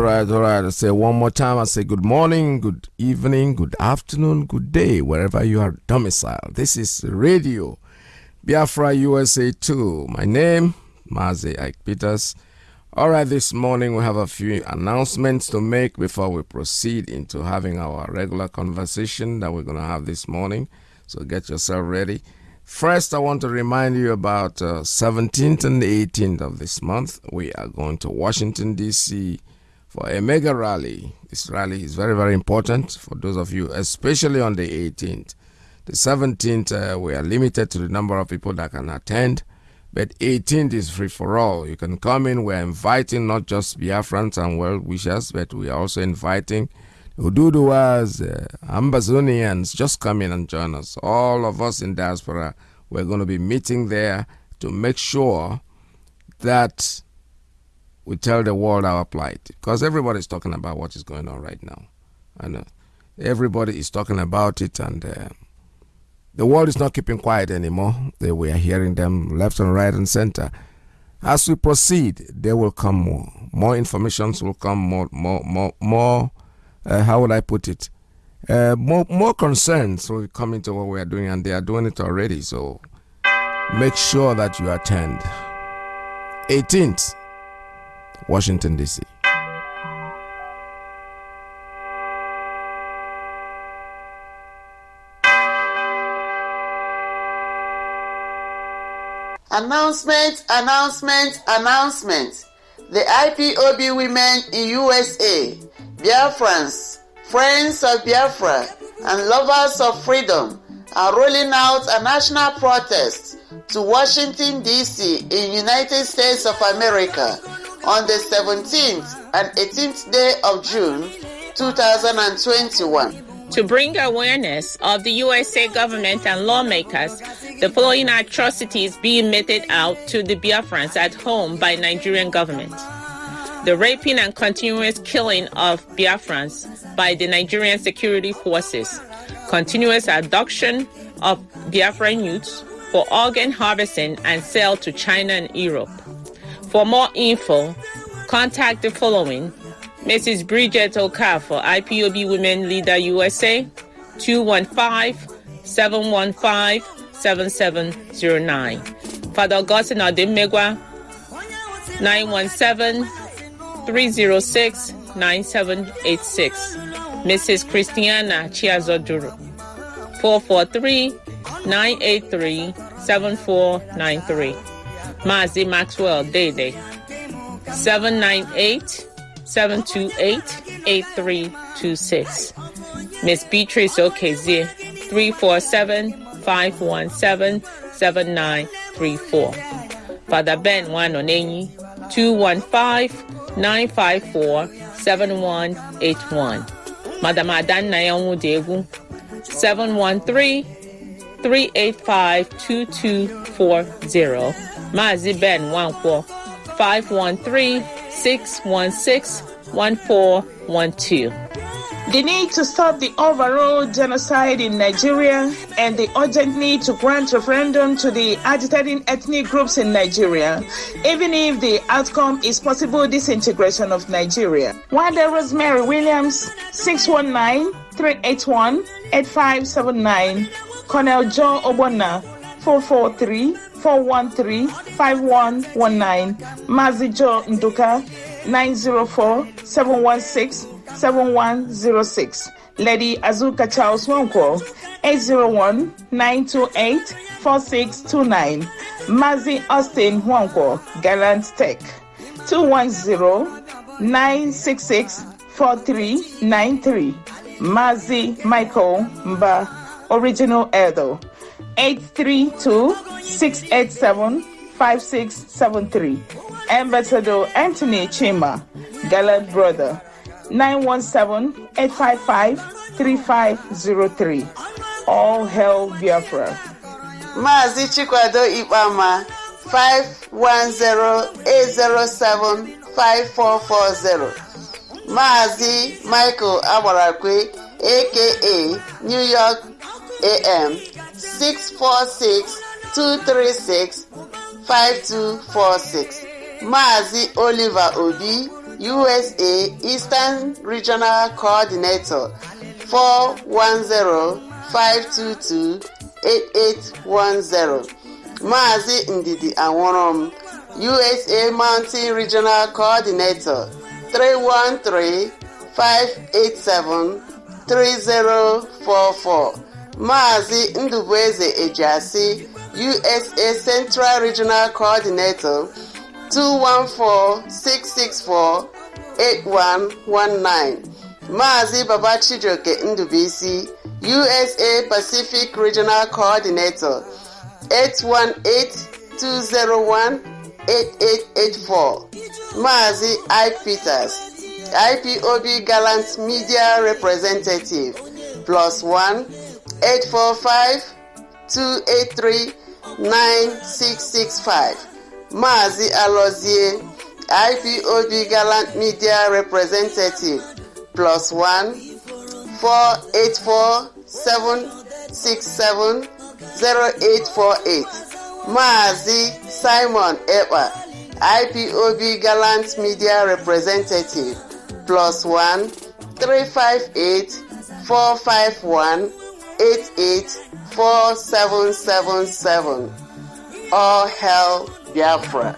all right, all right. I say one more time. I say good morning, good evening, good afternoon, good day, wherever you are domiciled. This is Radio Biafra USA 2. My name, Mazi Ike Peters. All right, this morning we have a few announcements to make before we proceed into having our regular conversation that we're going to have this morning. So get yourself ready. First, I want to remind you about uh, 17th and 18th of this month. We are going to Washington, D.C. for a mega rally. This rally is very, very important for those of you, especially on the 18th. The 17th, uh, we are limited to the number of people that can attend, but 18th is free for all. You can come in. We're inviting not just Biafrans and well wishers, but we are also inviting Oduduwas, uh, Ambazonians, just come in and join us. All of us in diaspora, we're going to be meeting there to make sure that we tell the world our plight. Because everybody's talking about what is going on right now. Know. Everybody is talking about it, and uh, the world is not keeping quiet anymore. We are hearing them left and right and center. As we proceed, there will come more. More informations will come, more, more, more, more uh, how would I put it? Uh, more more concerns will come into what we are doing, and they are doing it already. So make sure that you attend. 18th, Washington D.C. Announcement, announcement, announcement. The IPOB women in USA Biafrans, friends of Biafra, and lovers of freedom are rolling out a national protest to Washington, D.C. in United States of America on the 17th and 18th day of June 2021. To bring awareness of the USA government and lawmakers, the following atrocities being meted out to the Biafrans at home by Nigerian government the raping and continuous killing of Biafrans by the Nigerian security forces, continuous abduction of Biafran youths for organ harvesting and sale to China and Europe. For more info, contact the following Mrs. Bridget Okafor, IPOB Women Leader USA, 215 715 7709. Father Augustine Odimegwa, 917 306 9786. Mrs. Christiana Chiazoduro. 443 983 7493. Mazi Maxwell Dede. 798 728 8326. Miss Beatrice Okezie. 347 517 7934. Father Ben Wanonenyi. 215 954 7181. Madam Adan Nayanwu Degu 713 385 2240. Mazi Ben Nwankwọ 513-616-1412. The need to stop the overall genocide in Nigeria and the urgent need to grant referendum to the agitating ethnic groups in Nigeria, even if the outcome is possible disintegration of Nigeria. Wanda Rosemary Williams, 619-381-8579, Colonel John Obona, 443 413-5119 Mazijo Nduka 904-716-7106 Lady Azuka Charles Wanko 801-928-4629 Mazi Austin Wanko Gallant Tech 210-966-4393 Mazi Michael Mba Original Edo. 832 687 5673. Ambassador Anthony Chima, Gallant Brother, 917-855-3503. All Hell Biafra. Maazị Chikwado Ikpama 510-807-5440. Maazị Michael Agbarakwe aka New York a.m. six four six two three six five two four six Maazị Oliver Obi USA Eastern Regional Coordinator four one zero five two two eight eight one zero Maazị Ndidi Anwụrụm USA Mountain Regional Coordinator three one three five eight seven three zero four four. Maazị Ndubueze Ejiasi USA Central Regional Coordinator 214-664-8119 Maazị Baba Chijioke Ndubuisi USA Pacific Regional Coordinator 818-201-8884 Maazị I. Peters IPOB Gallant Media Representative plus 1 845 283 9665 Maazị Alozie IPOB Gallant Media Representative plus 1 484 767 0848 Maazị Simon Ekpa IPOB Gallant Media Representative plus 1 358 451 884777 All Hell Biafra.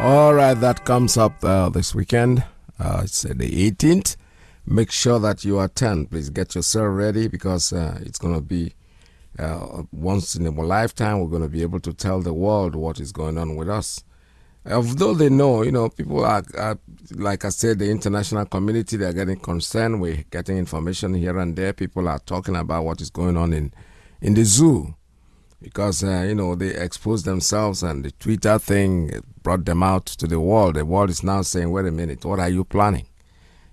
All right, that comes up uh, this weekend. Uh, it's uh, the 18th. Make sure that you attend. Please get yourself ready because uh, it's going to be uh, once in a lifetime. We're going to be able to tell the world what is going on with us. Although they know, you know, people are, are, like I said, the international community, they're getting concerned. We're getting information here and there. People are talking about what is going on in, in the zoo because, uh, you know, they exposed themselves and the Twitter thing brought them out to the world. The world is now saying, wait a minute, what are you planning?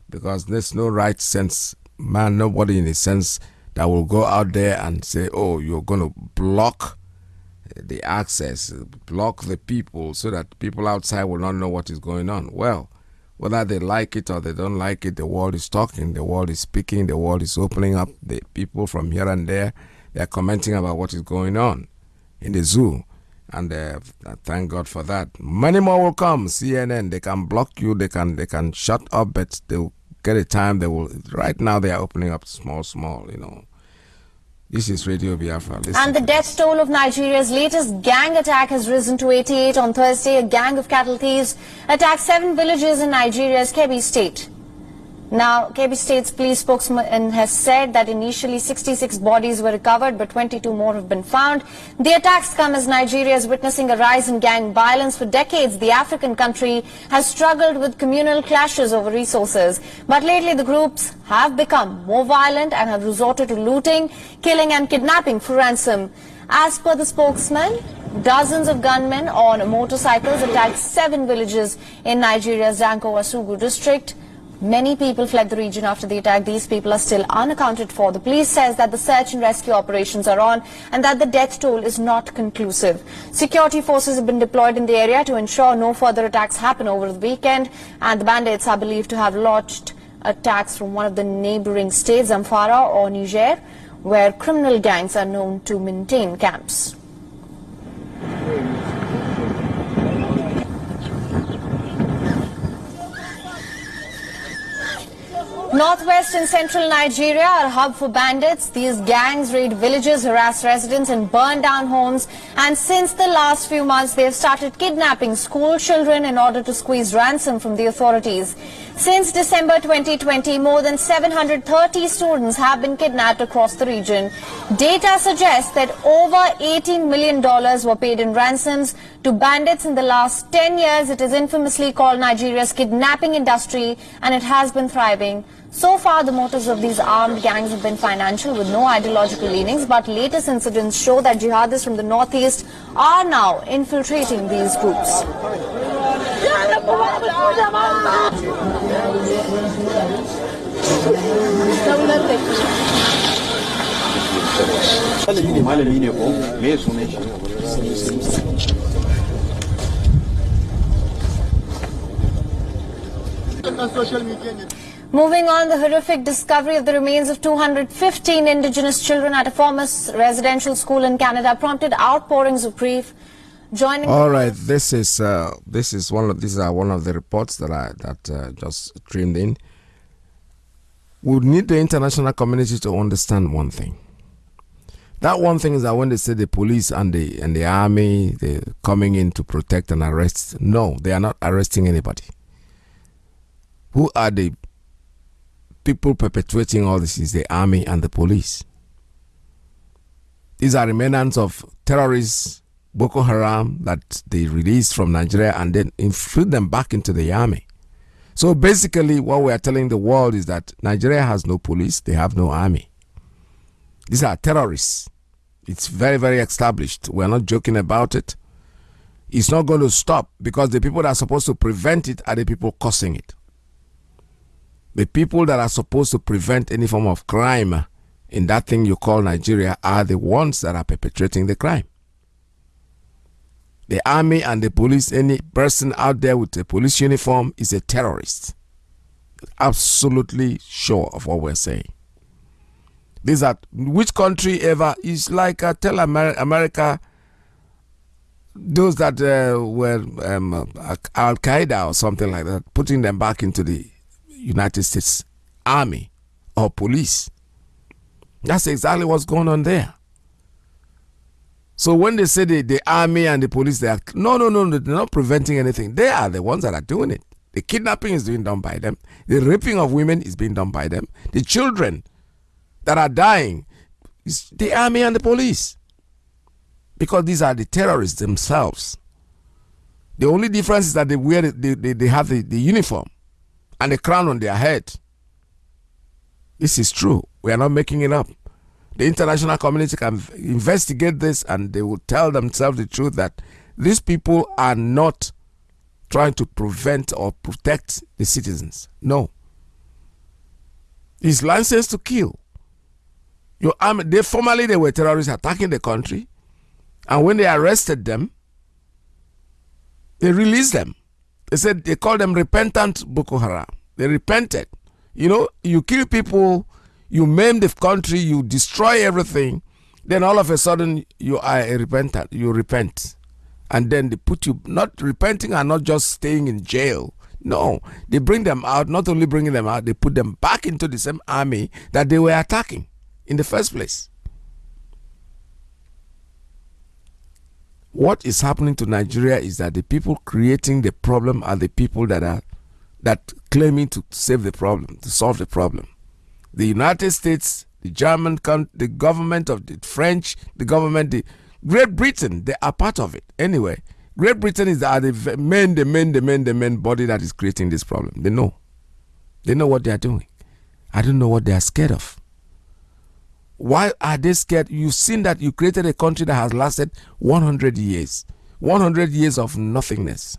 Because there's no right sense, man, nobody in a sense that will go out there and say, oh, you're going to block the access, block the people so that people outside will not know what is going on. Well, whether they like it or they don't like it, the world is talking, the world is speaking, the world is opening up. The people from here and there, they're commenting about what is going on in the zoo. And uh, thank God for that. Many more will come. CNN, they can block you, they can they can shut up, but they'll get a time. They will. Right now, they are opening up small, small. You know. This is Radio Biafra. Listen And the death toll of Nigeria's latest gang attack has risen to 88 on Thursday. A gang of cattle thieves attacked seven villages in Nigeria's Kebbi state. Now, Kebbi State's police spokesman has said that initially 66 bodies were recovered, but 22 more have been found. The attacks come as Nigeria is witnessing a rise in gang violence. For decades, the African country has struggled with communal clashes over resources. But lately, the groups have become more violent and have resorted to looting, killing and kidnapping for ransom. As per the spokesman, dozens of gunmen on motorcycles attacked seven villages in Nigeria's Danko Wasagu district. Many people fled the region after the attack. These people are still unaccounted for. The police says that the search and rescue operations are on and that the death toll is not conclusive. Security forces have been deployed in the area to ensure no further attacks happen over the weekend and the bandits are believed to have launched attacks from one of the neighboring states, Zamfara or Niger, where criminal gangs are known to maintain camps. Northwest and central Nigeria are a hub for bandits. These gangs raid villages, harass residents and burn down homes. And since the last few months, they have started kidnapping school children in order to squeeze ransom from the authorities. Since December 2020, more than 730 students have been kidnapped across the region. Data suggests that over $18 million were paid in ransoms to bandits in the last 10 years. It is infamously called Nigeria's kidnapping industry and it has been thriving. So far, the motives of these armed gangs have been financial with no ideological leanings, but latest incidents show that jihadists from the northeast are now infiltrating these groups. malami ne ko me sunan shi Moving on, the horrific discovery of the remains of 215 indigenous children at a former residential school in Canada prompted outpourings of grief. Joining All right, this is uh, this is one of these are one of the reports that I that uh, just streamed in. We need the international community to understand one thing. That one thing is that when they say the police and the and the army they're coming in to protect and arrest, no, they are not arresting anybody. Who are the people perpetuating all this? Is the army and the police. These are remnants of terrorists, Boko Haram, that they released from Nigeria and then infiltrate them back into the army. So basically, what we are telling the world is that Nigeria has no police, they have no army. These are terrorists. It's very, very established. We're not joking about it. It's not going to stop because the people that are supposed to prevent it are the people causing it. The people that are supposed to prevent any form of crime in that thing you call Nigeria are the ones that are perpetrating the crime. The army and the police, any person out there with a police uniform is a terrorist. Absolutely sure of what we're saying. These are which country ever is like uh, tell Amer- America those that uh, were um, Al Qaeda or something like that, putting them back into the United States Army or police. That's exactly what's going on there. So when they say the, the army and the police, they are no, no, no, they're not preventing anything. They are the ones that are doing it. The kidnapping is being done by them. The raping of women is being done by them. The children that are dying is the army and the police. Because these are the terrorists themselves. The only difference is that they wear they, they, they have the, the uniform and the crown on their head. This is true. We are not making it up. The international community can investigate this and they will tell themselves the truth that these people are not trying to prevent or protect the citizens. No. It's license to kill. Your army, they formerly they were terrorists attacking the country, and when they arrested them, they released them. They said they called them repentant Boko Haram. They repented. You know, you kill people, you maim the country, you destroy everything, then all of a sudden you are a repentant. You repent, and then they put you not repenting and not just staying in jail. No, they bring them out. Not only bringing them out, they put them back into the same army that they were attacking in the first place. What is happening to Nigeria is that the people creating the problem are the people that are that claiming to save the problem, to solve the problem. The United States, the German, the government of the French, the government, the Great Britain, they are part of it. Anyway, Great Britain is the, the main, the main, the main, the main body that is creating this problem. They know. They know what they are doing. I don't know what they are scared of. Why are they scared? You've seen that you created a country that has lasted 100 years. 100 years of nothingness.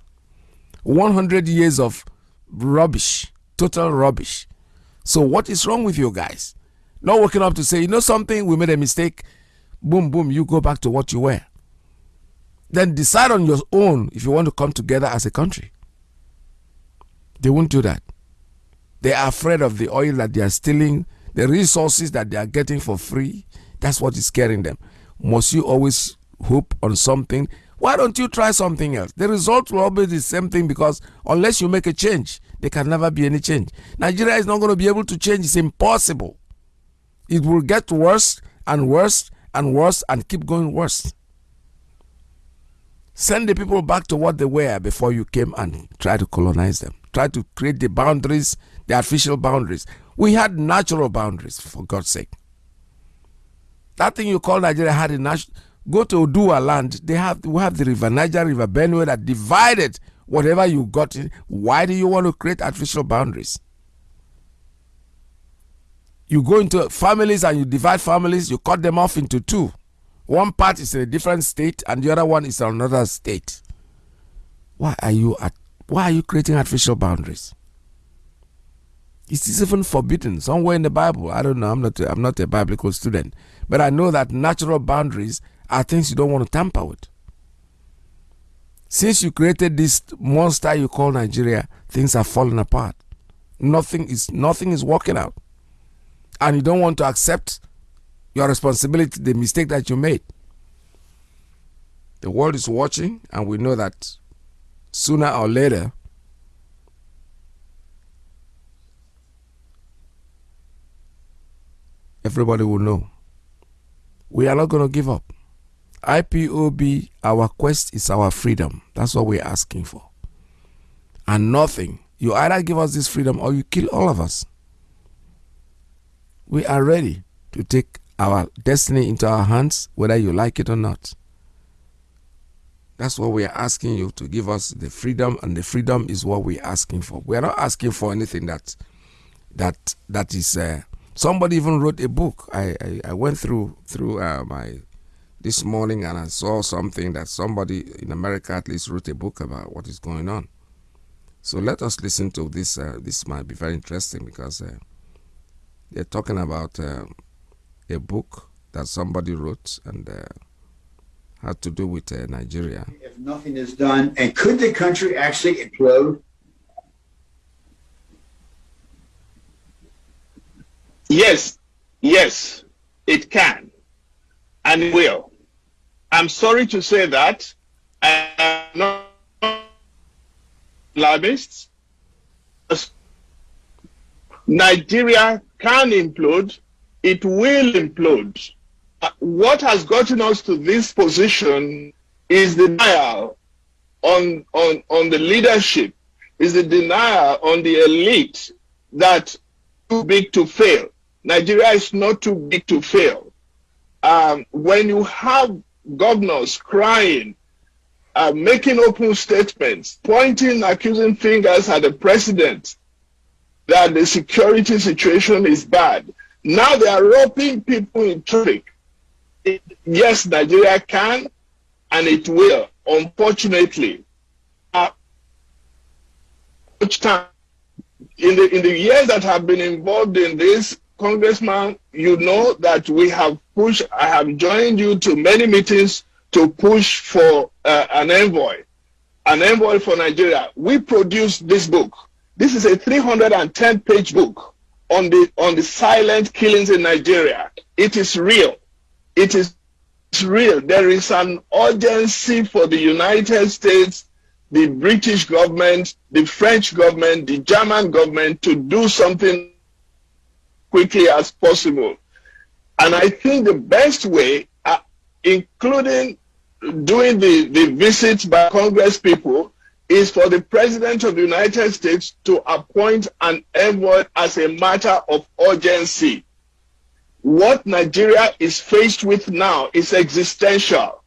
100 years of rubbish. Total rubbish. So what is wrong with you guys? Not waking up to say, you know something, we made a mistake. Boom, boom, you go back to what you were. Then decide on your own if you want to come together as a country. They won't do that. They are afraid of the oil that they are stealing the resources that they are getting for free, that's what is scaring them. Must you always hope on something? Why don't you try something else? The result will always be the same thing because unless you make a change, there can never be any change. Nigeria is not going to be able to change. It's impossible. It will get worse and worse and worse and keep going worse. Send the people back to what they were before you came and try to colonize them. Try to create the boundaries, the artificial boundaries. We had natural boundaries, for God's sake. That thing you call Nigeria had a natural. Go to Odua land. They have we have the River Niger, River Benue that divided whatever you got in. Why do you want to create artificial boundaries? You go into families and you divide families. You cut them off into two. One part is in a different state, and the other one is in another state. Why are you at? Why are you creating artificial boundaries? It is even forbidden somewhere in the Bible. I don't know. I'm not. A, I'm not a biblical student, but I know that natural boundaries are things you don't want to tamper with. Since you created this monster you call Nigeria, things are falling apart. nothing is nothing is working out. And you don't want to accept your responsibility, the mistake that you made. The world is watching, and we know that sooner or later, everybody will know. We are not going to give up. IPOB, our quest is our freedom. That's what we're asking for. And nothing. You either give us this freedom or you kill all of us. We are ready to take our destiny into our hands, whether you like it or not. That's what we are asking you to give us the freedom, and the freedom is what we're asking for. We are not asking for anything that that that is. Uh, somebody even wrote a book. I I, I went through through uh, my this morning and I saw something that somebody in America at least wrote a book about what is going on. So let us listen to this. Uh, this might be very interesting because uh, they're talking about uh, a book that somebody wrote and uh, had to do with uh, Nigeria. If nothing is done, and could the country actually implode? Yes, yes, it can and it will. I'm sorry to say that. I'm not alarmist. Nigeria can implode, it will implode. What has gotten us to this position is the denial on, on, on the leadership, is the denial on the elite that too big to fail. Nigeria is not too big to fail. Um, when you have governors crying, uh, making open statements, pointing accusing fingers at the president that the security situation is bad. Now they are roping people in traffic. yes, Nigeria can and it will, unfortunately. Uh, in the in the years that have been involved in this, Congressman, you know that we have pushed, I have joined you to many meetings to push for uh, an envoy, an envoy for Nigeria. We produced this book. This is a 310 page book on the, on the silent killings in Nigeria. It is real. It is real. There is an urgency for the United States, the British government, the French government, the German government to do something quickly as possible. And I think the best way, uh, including doing the, the visits by Congress people, is for the President of the United States to appoint an envoy as a matter of urgency. What Nigeria is faced with now is existential.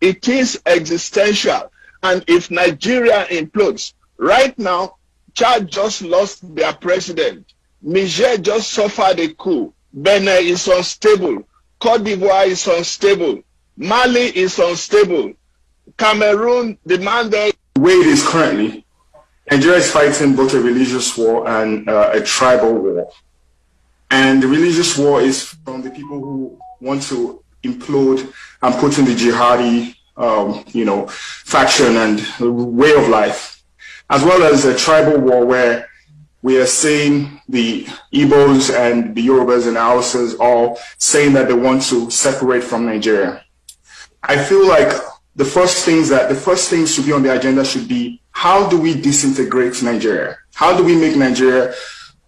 It is existential. And if Nigeria implodes, right now, Chad just lost their president. Niger just suffered a coup. Benin is unstable. Cote d'Ivoire is unstable. Mali is unstable. Cameroon, the man there. The way it is currently, Nigeria is fighting both a religious war and uh, a tribal war. And the religious war is from the people who want to implode and put in the jihadi, um, you know, faction and way of life, as well as a tribal war where we are seeing the Igbos and the Yorubas and Hausas all saying that they want to separate from Nigeria. I feel like the first things that the first things to be on the agenda should be how do we disintegrate Nigeria? How do we make Nigeria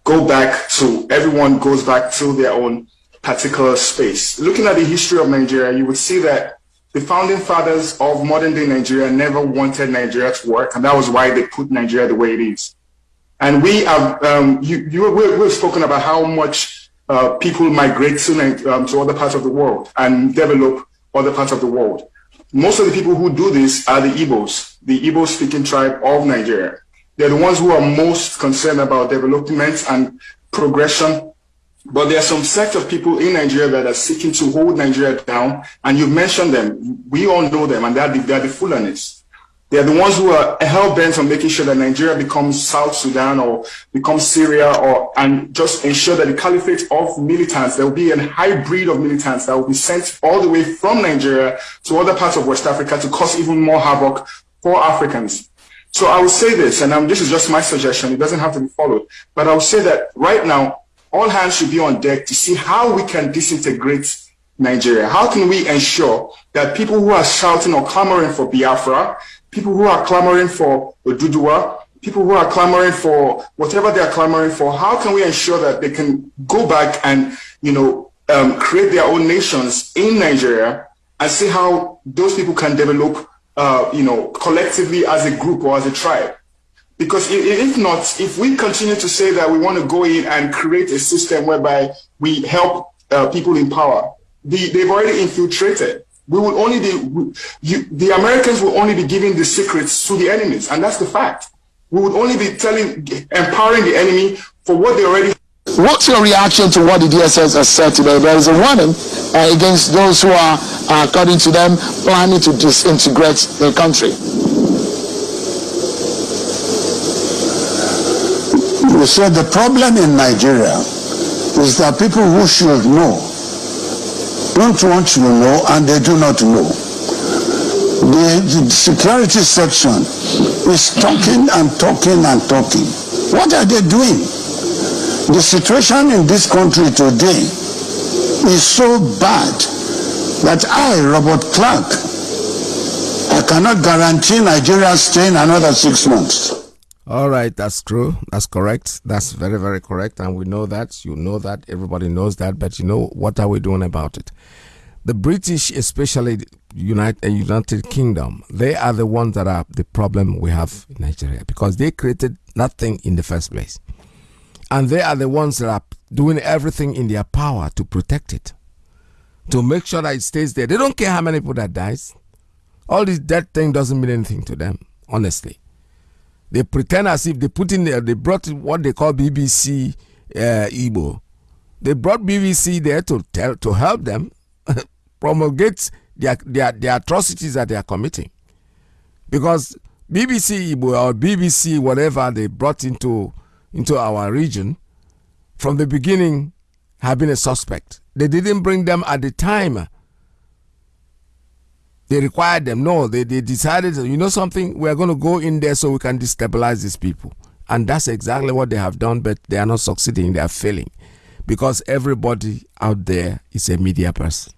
go back to everyone goes back to their own particular space? Looking at the history of Nigeria, you would see that the founding fathers of modern day Nigeria never wanted Nigeria to work, and that was why they put Nigeria the way it is. And we have, um, you, you, we've spoken about how much uh, people migrate to, um, to other parts of the world and develop other parts of the world. Most of the people who do this are the Igbos, the Igbo speaking tribe of Nigeria. They're the ones who are most concerned about development and progression. But there are some sect of people in Nigeria that are seeking to hold Nigeria down. And you've mentioned them. We all know them, and they're the, they're the. They're the ones who are hell bent on making sure that Nigeria becomes South Sudan or becomes Syria or and just ensure that the caliphate of militants, there will be a hybrid of militants that will be sent all the way from Nigeria to other parts of West Africa to cause even more havoc for Africans. So I will say this, and um, this is just my suggestion. It doesn't have to be followed. But I will say that right now, all hands should be on deck to see how we can disintegrate Nigeria. How can we ensure that people who are shouting or clamoring for Biafra, people who are clamoring for Oduduwa, people who are clamoring for whatever they are clamoring for, how can we ensure that they can go back and, you know, um, create their own nations in Nigeria and see how those people can develop uh, you know, collectively as a group or as a tribe. Because if not, if we continue to say that we want to go in and create a system whereby we help uh, people in power, the, they've already infiltrated. We will only be, you, the Americans will only be giving the secrets to the enemies, and that's the fact. We would only be telling, empowering the enemy for what they already What's your reaction to what the DSS has said today? There is a warning uh, against those who are, uh, according to them, planning to disintegrate the country. You said the problem in Nigeria is that people who should know don't want to know and they do not know. The, the security section is talking and talking and talking. What are they doing? The situation in this country today is so bad that I, Robert Clark, I cannot guarantee Nigeria staying another six months. All right, that's true. That's correct. That's very, very correct. And we know that. You know that. Everybody knows that. But you know, what are we doing about it? The British, especially United, uh, United Kingdom, they are the ones that are the problem we have in Nigeria because they created nothing in the first place. And they are the ones that are doing everything in their power to protect it, to make sure that it stays there. They don't care how many people that dies. All this dead thing doesn't mean anything to them, honestly. They pretend as if they put in there, they brought what they call BBC uh, Igbo. They brought BBC there to tell to help them promulgate their, their, their atrocities that they are committing. Because BBC Igbo or BBC whatever they brought into into our region from the beginning have been a suspect. They didn't bring them at the time. They required them. No, they, they decided, you know something, we're going to go in there so we can destabilize these people. And that's exactly what they have done, but they are not succeeding, they are failing. Because everybody out there is a media person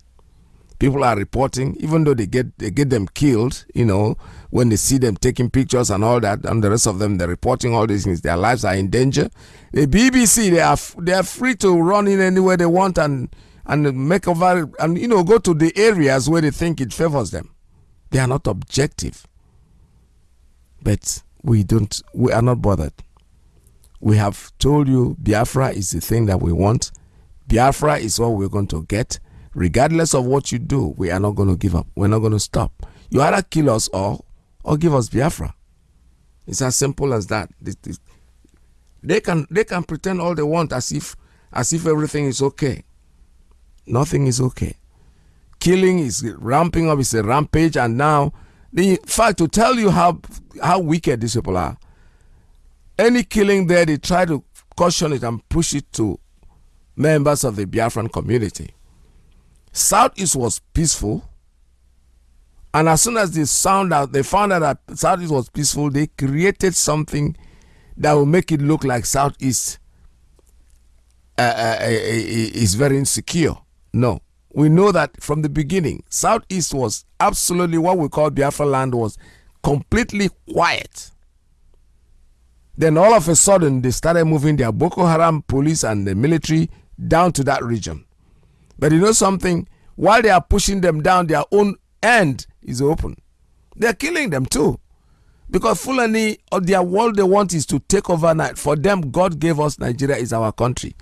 people are reporting, even though they get they get them killed, you know, when they see them taking pictures and all that, and the rest of them they're reporting all these things. Their lives are in danger. The BBC they are they are free to run in anywhere they want and and make over and you know go to the areas where they think it favors them. They are not objective. But we don't we are not bothered. We have told you Biafra is the thing that we want. Biafra is what we're going to get regardless of what you do, we are not going to give up. We're not going to stop. You either kill us or, or give us Biafra. It's as simple as that. They can they can pretend all they want as if as if everything is okay. Nothing is okay. Killing is ramping up. It's a rampage, and now the fact to tell you how how wicked these people are. Any killing there, they try to caution it and push it to members of the Biafran community. Southeast was peaceful. And as soon as they found out, they found out that Southeast was peaceful, they created something that will make it look like Southeast uh, uh, uh, uh, is very insecure. No. We know that from the beginning, Southeast was absolutely what we call Biafra land was completely quiet. Then all of a sudden, they started moving their Boko Haram police and the military down to that region. But you know something? While they are pushing them down, their own end is open. They're killing them too. Because Fulani, or their world they want is to take over. For them, God gave us Nigeria is our country.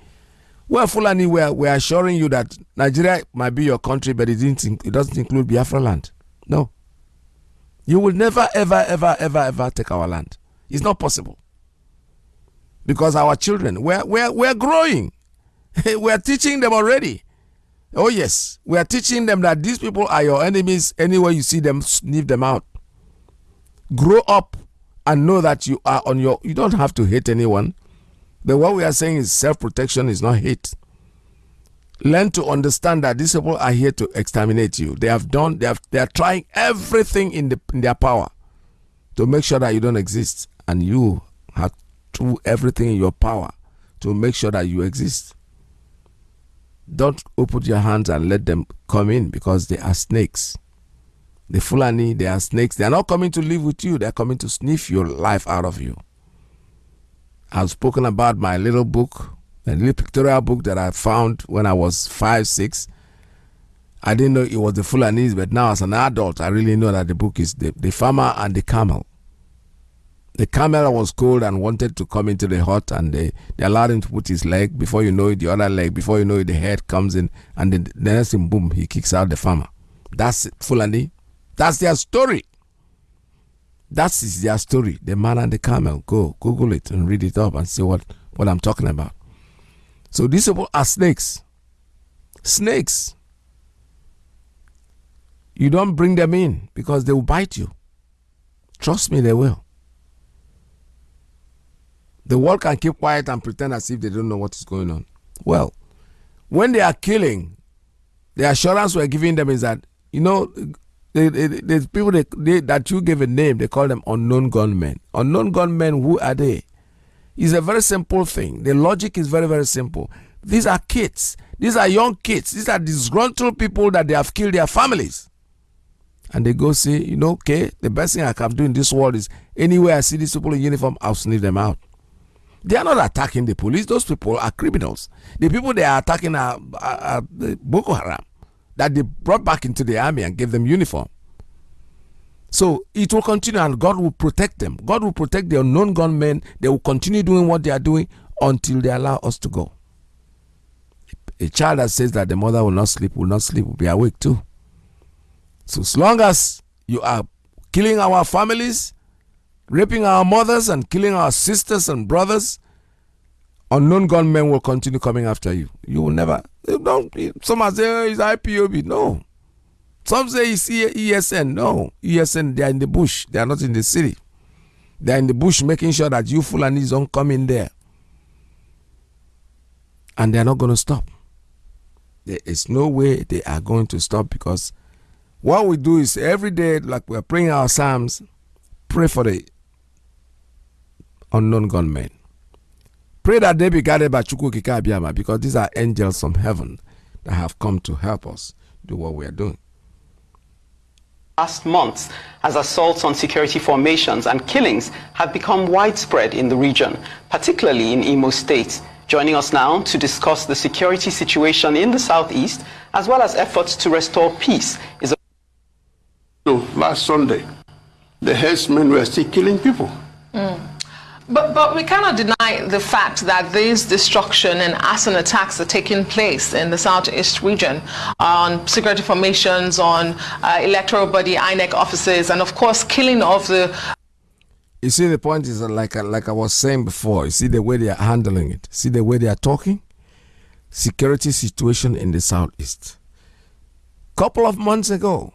Well, Fulani, we're, we're assuring you that Nigeria might be your country, but it, didn't, it doesn't include Biafra land. No. You will never, ever, ever, ever, ever take our land. It's not possible. Because our children, we're, we're, we're growing. we're teaching them already. Oh, yes. We are teaching them that these people are your enemies. Anywhere you see them, sniff them out. Grow up and know that you are on your. You don't have to hate anyone. But what we are saying is self protection is not hate. Learn to understand that these people are here to exterminate you. They have done. They have. They are trying everything in the in their power to make sure that you don't exist. And you have to everything in your power to make sure that you exist. Don't open your hands and let them come in because they are snakes. The Fulani, they are snakes. They are not coming to live with you, they are coming to sniff your life out of you. I've spoken about my little book, a little pictorial book that I found when I was five, six. I didn't know it was the Fulanese, but now as an adult, I really know that the book is the, the farmer and the camel. The camel was cold and wanted to come into the hut, and they, they allowed him to put his leg. Before you know it, the other leg. Before you know it, the head comes in, and the, the next thing, boom, he kicks out the farmer. That's Fulani. That's their story. That is their story. The man and the camel. Go Google it and read it up and see what, what I'm talking about. So these people are snakes. Snakes. You don't bring them in because they will bite you. Trust me, they will. The world can keep quiet and pretend as if they don't know what is going on. Well, when they are killing, the assurance we're giving them is that, you know, the, people they, they, that you give a name, they call them unknown gunmen. Unknown gunmen, who are they? It's a very simple thing. The logic is very, very simple. These are kids. These are young kids. These are disgruntled people that they have killed their families. And they go say, you know, okay, the best thing I can do in this world is anywhere I see these people in uniform, I'll sniff them out. They are not attacking the police. Those people are criminals. The people they are attacking are, are, are Boko Haram that they brought back into the army and gave them uniform. So it will continue and God will protect them. God will protect the unknown gunmen. They will continue doing what they are doing until they allow us to go. A child that says that the mother will not sleep, will not sleep, will be awake too. So as long as you are killing our families, raping our mothers and killing our sisters and brothers, unknown gunmen will continue coming after you. You will never. Don't. Some say oh, it's IPOB. No. Some say it's ESN. No. ESN. They are in the bush. They are not in the city. They are in the bush, making sure that you Fulanis don't come in there. And they are not going to stop. There is no way they are going to stop because what we do is every day, like we're praying our psalms, pray for the unknown gunmen. Pray that they be guided by Chukwu Abiama because these are angels from heaven that have come to help us do what we are doing. Last months, as assaults on security formations and killings have become widespread in the region, particularly in Imo State. Joining us now to discuss the security situation in the southeast, as well as efforts to restore peace, is. So last Sunday, the herdsmen were still killing people. Mm. But, but we cannot deny the fact that these destruction and arson attacks are taking place in the southeast region on security formations, on uh, electoral body, INEC offices, and of course, killing of the. You see, the point is like like I was saying before. You see the way they are handling it. See the way they are talking. Security situation in the southeast. Couple of months ago,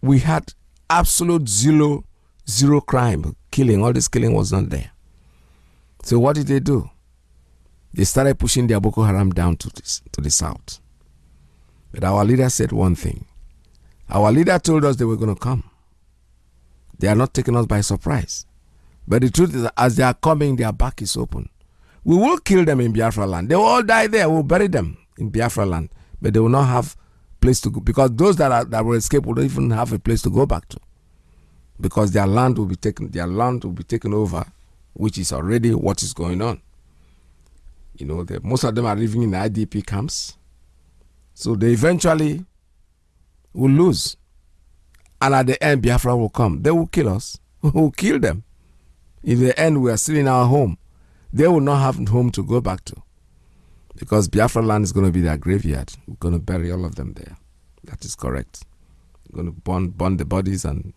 we had absolute zero zero crime killing. All this killing was not there. So what did they do? They started pushing their Boko Haram down to, this, to the south. But our leader said one thing. Our leader told us they were going to come. They are not taking us by surprise. But the truth is, as they are coming, their back is open. We will kill them in Biafra land. They will all die there. We'll bury them in Biafra land. But they will not have place to go because those that are, that will escape will not even have a place to go back to. Because their land will be taken, their land will be taken over which is already what is going on. You know, the, most of them are living in IDP camps. So they eventually will lose. And at the end, Biafra will come. They will kill us. We will kill them. In the end, we are still in our home. They will not have home to go back to. Because Biafra land is going to be their graveyard. We're going to bury all of them there. That is correct. We're going to burn, burn the bodies and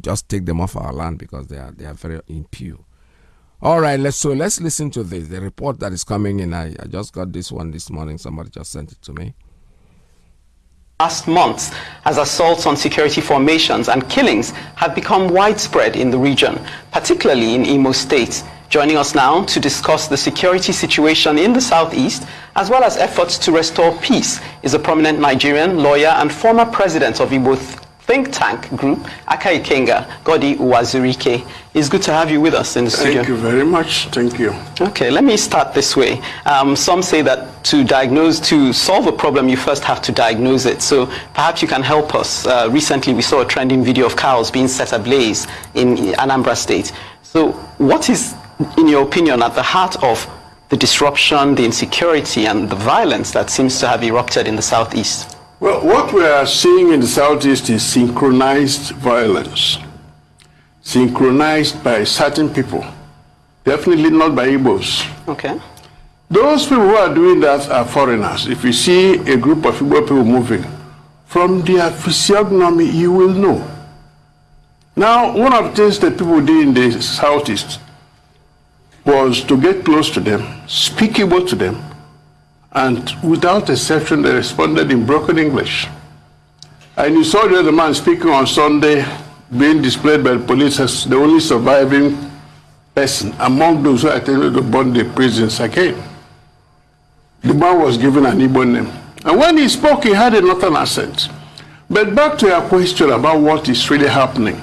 just take them off our land because they are, they are very impure. All right, let's so let's listen to this. The report that is coming in. I, I just got this one this morning. Somebody just sent it to me. Last month, as assaults on security formations and killings have become widespread in the region, particularly in Imo State. Joining us now to discuss the security situation in the southeast, as well as efforts to restore peace, is a prominent Nigerian lawyer and former president of Igbo think tank group, Aka Ikenga, Goody Uwazurike. It's good to have you with us in the studio. Thank you very much. Thank you. Okay, let me start this way. Um, some say that to diagnose, to solve a problem, you first have to diagnose it. So perhaps you can help us. Uh, recently, we saw a trending video of cows being set ablaze in Anambra State. So what is, in your opinion, at the heart of the disruption, the insecurity, and the violence that seems to have erupted in the southeast? Well, what we are seeing in the southeast is synchronized violence, synchronized by certain people, definitely not by Igbos. Okay. Those people who are doing that are foreigners. If you see a group of Igbo people moving, from their physiognomy, you will know. Now, one of the things that people did in the southeast was to get close to them, speak Igbo to them, and without exception, they responded in broken English. And you saw the other man speaking on Sunday being displayed by the police as the only surviving person among those who attended the burn the prisons again. The man was given an Igbo name. And when he spoke, he had a northern accent. But back to your question about what is really happening.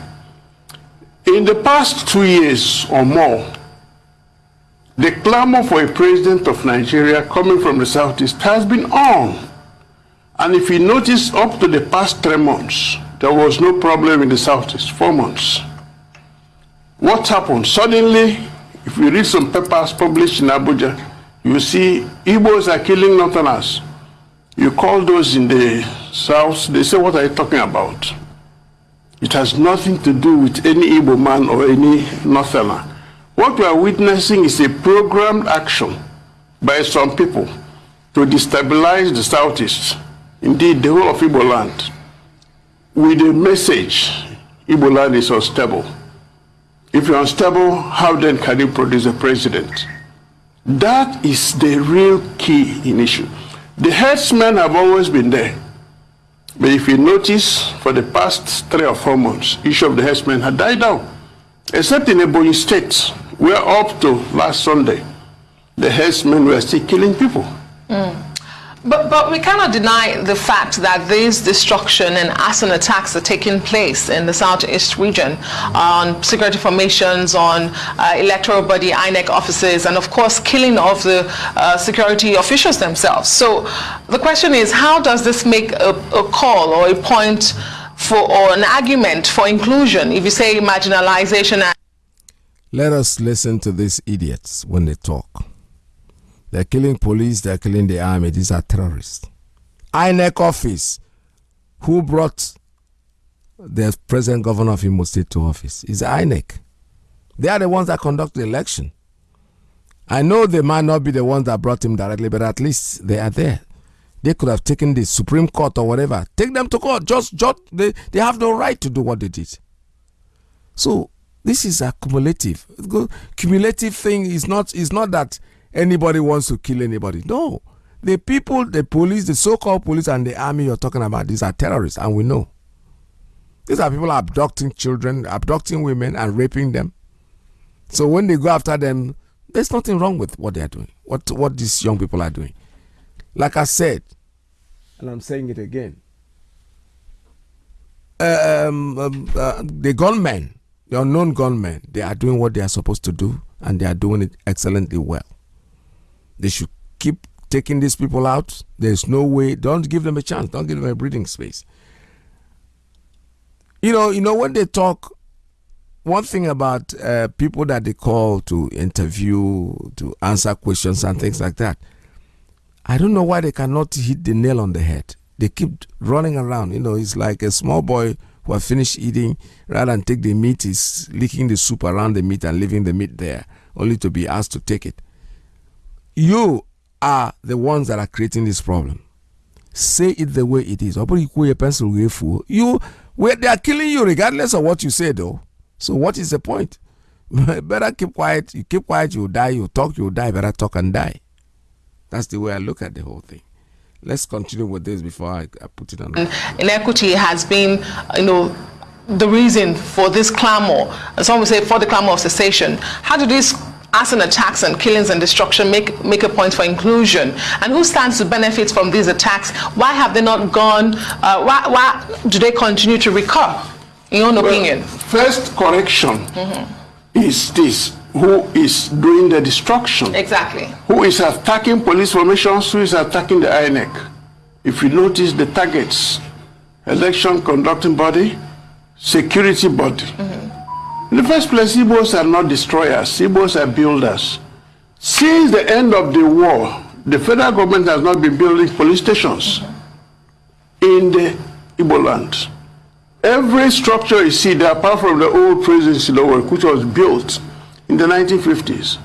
In the past two years or more, the clamor for a president of Nigeria coming from the southeast has been on. And if you notice, up to the past three months, there was no problem in the southeast, four months. What happened? Suddenly, if you read some papers published in Abuja, you see Igbos are killing Northerners. You call those in the south, they say, what are you talking about? It has nothing to do with any Igbo man or any Northerner. What we are witnessing is a programmed action by some people to destabilize the Southeast, indeed the whole of Igbo land, with a message, Igbo land is unstable. If you're unstable, how then can you produce a president? That is the real key in issue. The headsmen have always been there. But if you notice, for the past three or four months, each of the headsmen had died down. Except in Ebonyi State, where up to last Sunday, the headsmen were still killing people. Mm. But, but we cannot deny the fact that these destruction and arson attacks are taking place in the southeast region on security formations, on uh, electoral body, INEC offices, and of course killing of the uh, security officials themselves. So the question is, how does this make a, a call or a point for or an argument for inclusion if you say marginalization let us listen to these idiots when they talk. They're killing police they're killing the army. These are terrorists. INEC office. Who brought the present governor of Imo State to office? Is INEC. They are the ones that conduct the election. I know they might not be the ones that brought him directly but at least they are there. They could have taken the Supreme Court or whatever. Take them to court. Just, just they, they have no right to do what they did. So this is a cumulative. Cumulative thing is not is not that anybody wants to kill anybody. No. The people, the police, the so-called police and the army you're talking about, these are terrorists, and we know. These are people abducting children, abducting women, and raping them. So when they go after them, there's nothing wrong with what they are doing. What what these young people are doing. Like I said, and I'm saying it again, um, um, uh, the gunmen, the unknown gunmen, they are doing what they are supposed to do and they are doing it excellently well. They should keep taking these people out. There's no way, don't give them a chance, don't give them a breathing space. You know, you know, when they talk, one thing about uh, people that they call to interview, to answer questions and things like that, I don't know why they cannot hit the nail on the head. They keep running around. You know, it's like a small boy who have finished eating, rather than take the meat, is licking the soup around the meat and leaving the meat there, only to be asked to take it. You are the ones that are creating this problem. Say it the way it is. You, where they are killing you regardless of what you say, though. So what is the point? Better keep quiet. You keep quiet, you will die. You talk, you will die. Better talk and die. That's the way I look at the whole thing. Let's continue with this before I, I put it on. Inequity has been, you know, the reason for this clamor. Some would say for the clamor of cessation. How do these arson attacks and killings and destruction make, make a point for inclusion? And who stands to benefit from these attacks? Why have they not gone, uh, why, why do they continue to recur, in your well, opinion? First correction mm -hmm. is this who is doing the destruction. Exactly. Who is attacking police formations, who is attacking the INEC. If you notice the targets, election conducting body, security body. Mm -hmm. In the first place, Igbos are not destroyers. Igbos are builders. Since the end of the war, the federal government has not been building police stations mm -hmm. in the Igbo land. Every structure you see there, apart from the old prison in which was built in the 1950s,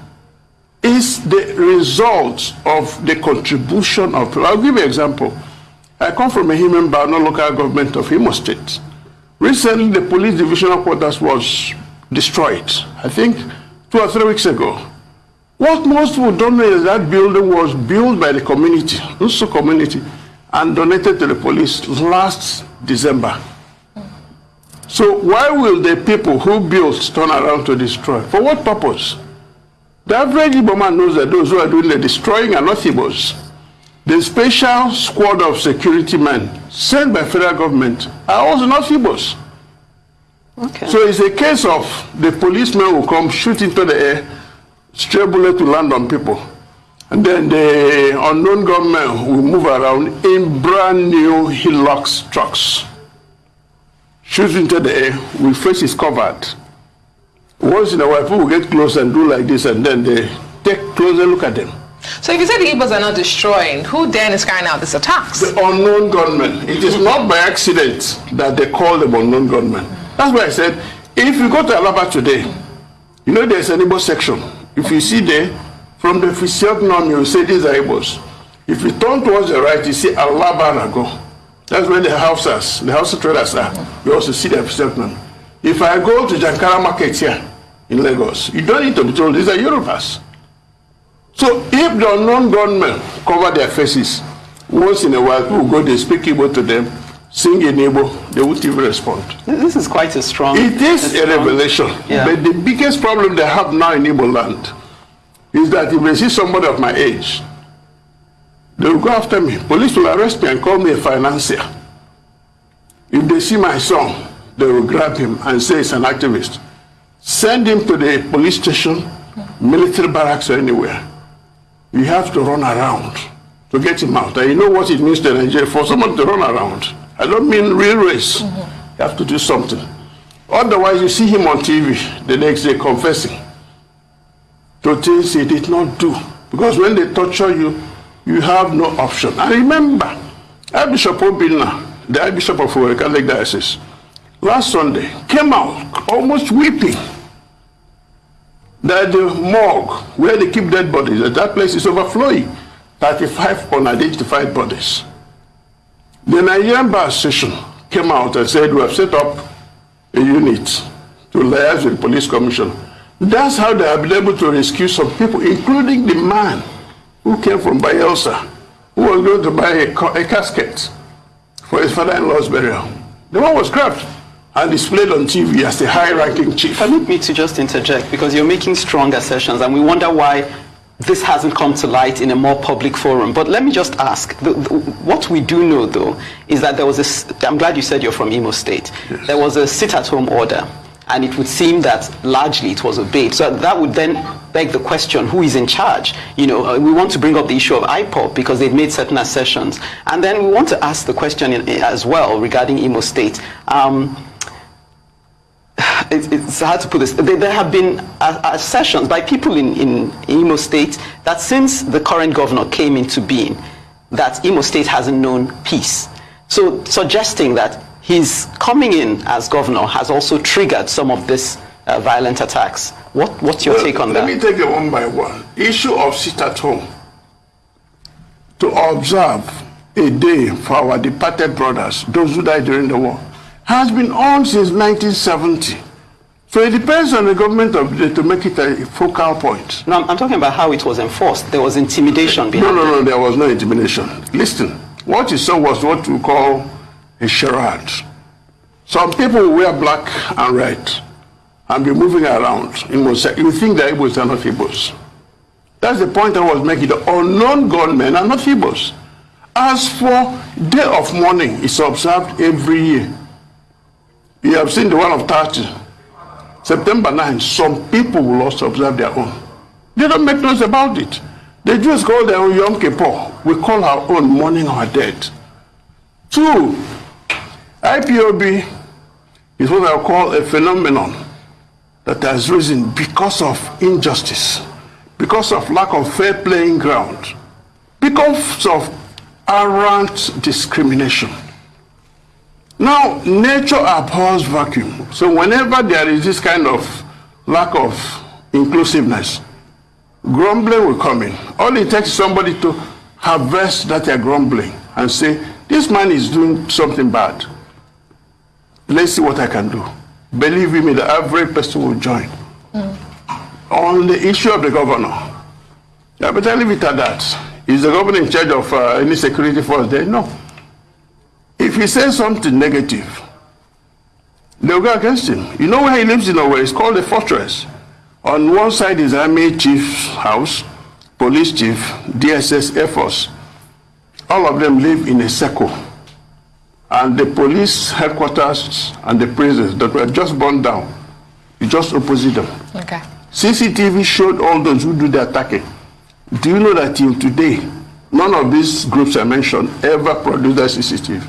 is the result of the contribution of people. I'll give you an example. I come from Ehime Mbano local government of Imo State. Recently, the police divisional quarters was destroyed, I think two or three weeks ago. What most people don't know is that building was built by the community, Nso community, and donated to the police last December. So why will the people who build turn around to destroy? For what purpose? The average Igbo man knows that those who are doing the destroying are not Igbos. The special squad of security men sent by federal government are also not Igbos. Okay. So it's a case of the policemen will come shoot into the air, stray bullet to land on people. And then the unknown gunmen will move around in brand new Hilux trucks. Shoot into the air, with faces covered. Once in a while, people will get close and do like this, and then they take closer look at them. So if you say the Igbos are not destroying, who then is carrying out these attacks? The unknown gunmen. It is not by accident that they call them unknown gunmen. That's why I said, if you go to Alaba today, you know there's an Igbo section. If you see there, from the physiognomy, you say these are Igbos. If you turn towards the right, you see Alaba Rago. That's where the houses, the house traders are. You also see their physiognomy. If I go to Jankara Market here in Lagos, you don't need to be told these are Yorubas. So if the unknown gunmen cover their faces, once in a while people go, they speak Igbo to them, sing in Igbo, they won't even respond. This is quite a strong... It is a, a revelation. Yeah. But the biggest problem they have now in Igbo land is that if they see somebody of my age, they will go after me. Police will arrest me and call me a financier. If they see my son, they will grab him and say he's an activist. Send him to the police station, military barracks or anywhere. You have to run around to get him out. And you know what it means to Nigeria for someone to run around. I don't mean real race. Mm -hmm. You have to do something. Otherwise, you see him on TV the next day confessing to things he did not do. Because when they torture you, you have no option. And remember, Archbishop Obinna, the Archbishop of the Catholic Diocese, last Sunday came out almost weeping that the morgue where they keep dead bodies, that, that place is overflowing. 35 unidentified bodies. The Nigerian Bar Association came out and said, we have set up a unit to liaise with the police commission. That's how they have been able to rescue some people, including the man who came from Bayelsa, who was going to buy a, a casket for his father-in-law's burial. The one was grabbed and displayed on TV as a high-ranking chief. Permit me to just interject, because you're making strong assertions, and we wonder why this hasn't come to light in a more public forum. But let me just ask, the, the, what we do know though, is that there was a, I'm glad you said you're from Imo State. Yes. There was a sit-at-home order, and it would seem that largely it was obeyed. So that would then beg the question, who is in charge? You know, uh, we want to bring up the issue of IPOB because they've made certain assertions. And then we want to ask the question in, as well regarding Imo State. Um, it's hard to put this. There have been assertions by people in, in Imo State that since the current governor came into being, that Imo State hasn't known peace. So suggesting that his coming in as governor has also triggered some of these uh, violent attacks. What, what's your well, take on let that? Let me take it one by one. Issue of sit at home. To observe a day for our departed brothers, those who died during the war, has been on since 1970. So it depends on the government of the, to make it a focal point. No, I'm talking about how it was enforced. There was intimidation behind No, no, no, there was no intimidation. Listen, what you saw was what we call a charade. Some people wear black and red, and be moving around, in Mosaic, you think the Igbos are not Igbos. That's the point I was making. The unknown gunmen are not Igbos. As for Day of Mourning, it's observed every year. You have seen the one of 30. September 9, some people will also observe their own. They don't make noise about it. They just call their own Yom Kippur. We call our own mourning our dead. Two, IPOB is what I call a phenomenon that has risen because of injustice, because of lack of fair playing ground, because of arrant discrimination. Now, nature abhors vacuum. So whenever there is this kind of lack of inclusiveness, grumbling will come in. All it takes is somebody to harvest that they're grumbling and say, this man is doing something bad. Let's see what I can do. Believe me, that every person will join. Mm. On the issue of the governor, I leave it at that. Is the governor in charge of uh, any security force there? No. If he says something negative, they'll go against him. You know where he lives in Norway? It's called a fortress. On one side is Army Chief's house, Police Chief, DSS, Air Force. All of them live in a circle. And the police headquarters and the prisons that were just burned down, you just opposite them. Okay. CCTV showed all those who do the attacking. Do you know that till today, none of these groups I mentioned ever produced a CCTV?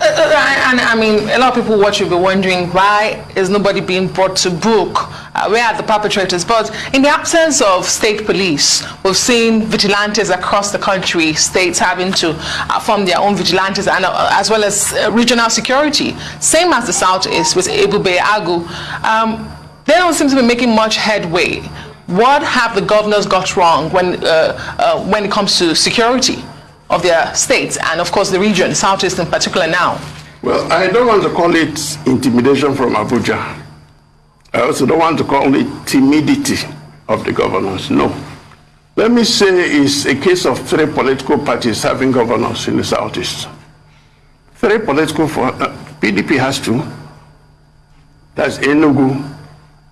Uh, uh and I mean, a lot of people watch will be wondering why is nobody being brought to book? Uh, where are the perpetrators? But in the absence of state police, we've seen vigilantes across the country, states having to uh, form their own vigilantes, and uh, as well as uh, regional security. Same as the South Southeast with Ebube Agu. Um, they don't seem to be making much headway. What have the governors got wrong when, uh, uh, when it comes to security of their states and, of course, the region, Southeast in particular now? Well, I don't want to call it intimidation from Abuja. I also don't want to call it timidity of the governors. No. Let me say it's a case of three political parties having governors in the Southeast. Three political, for, uh, PDP has two. That's Enugu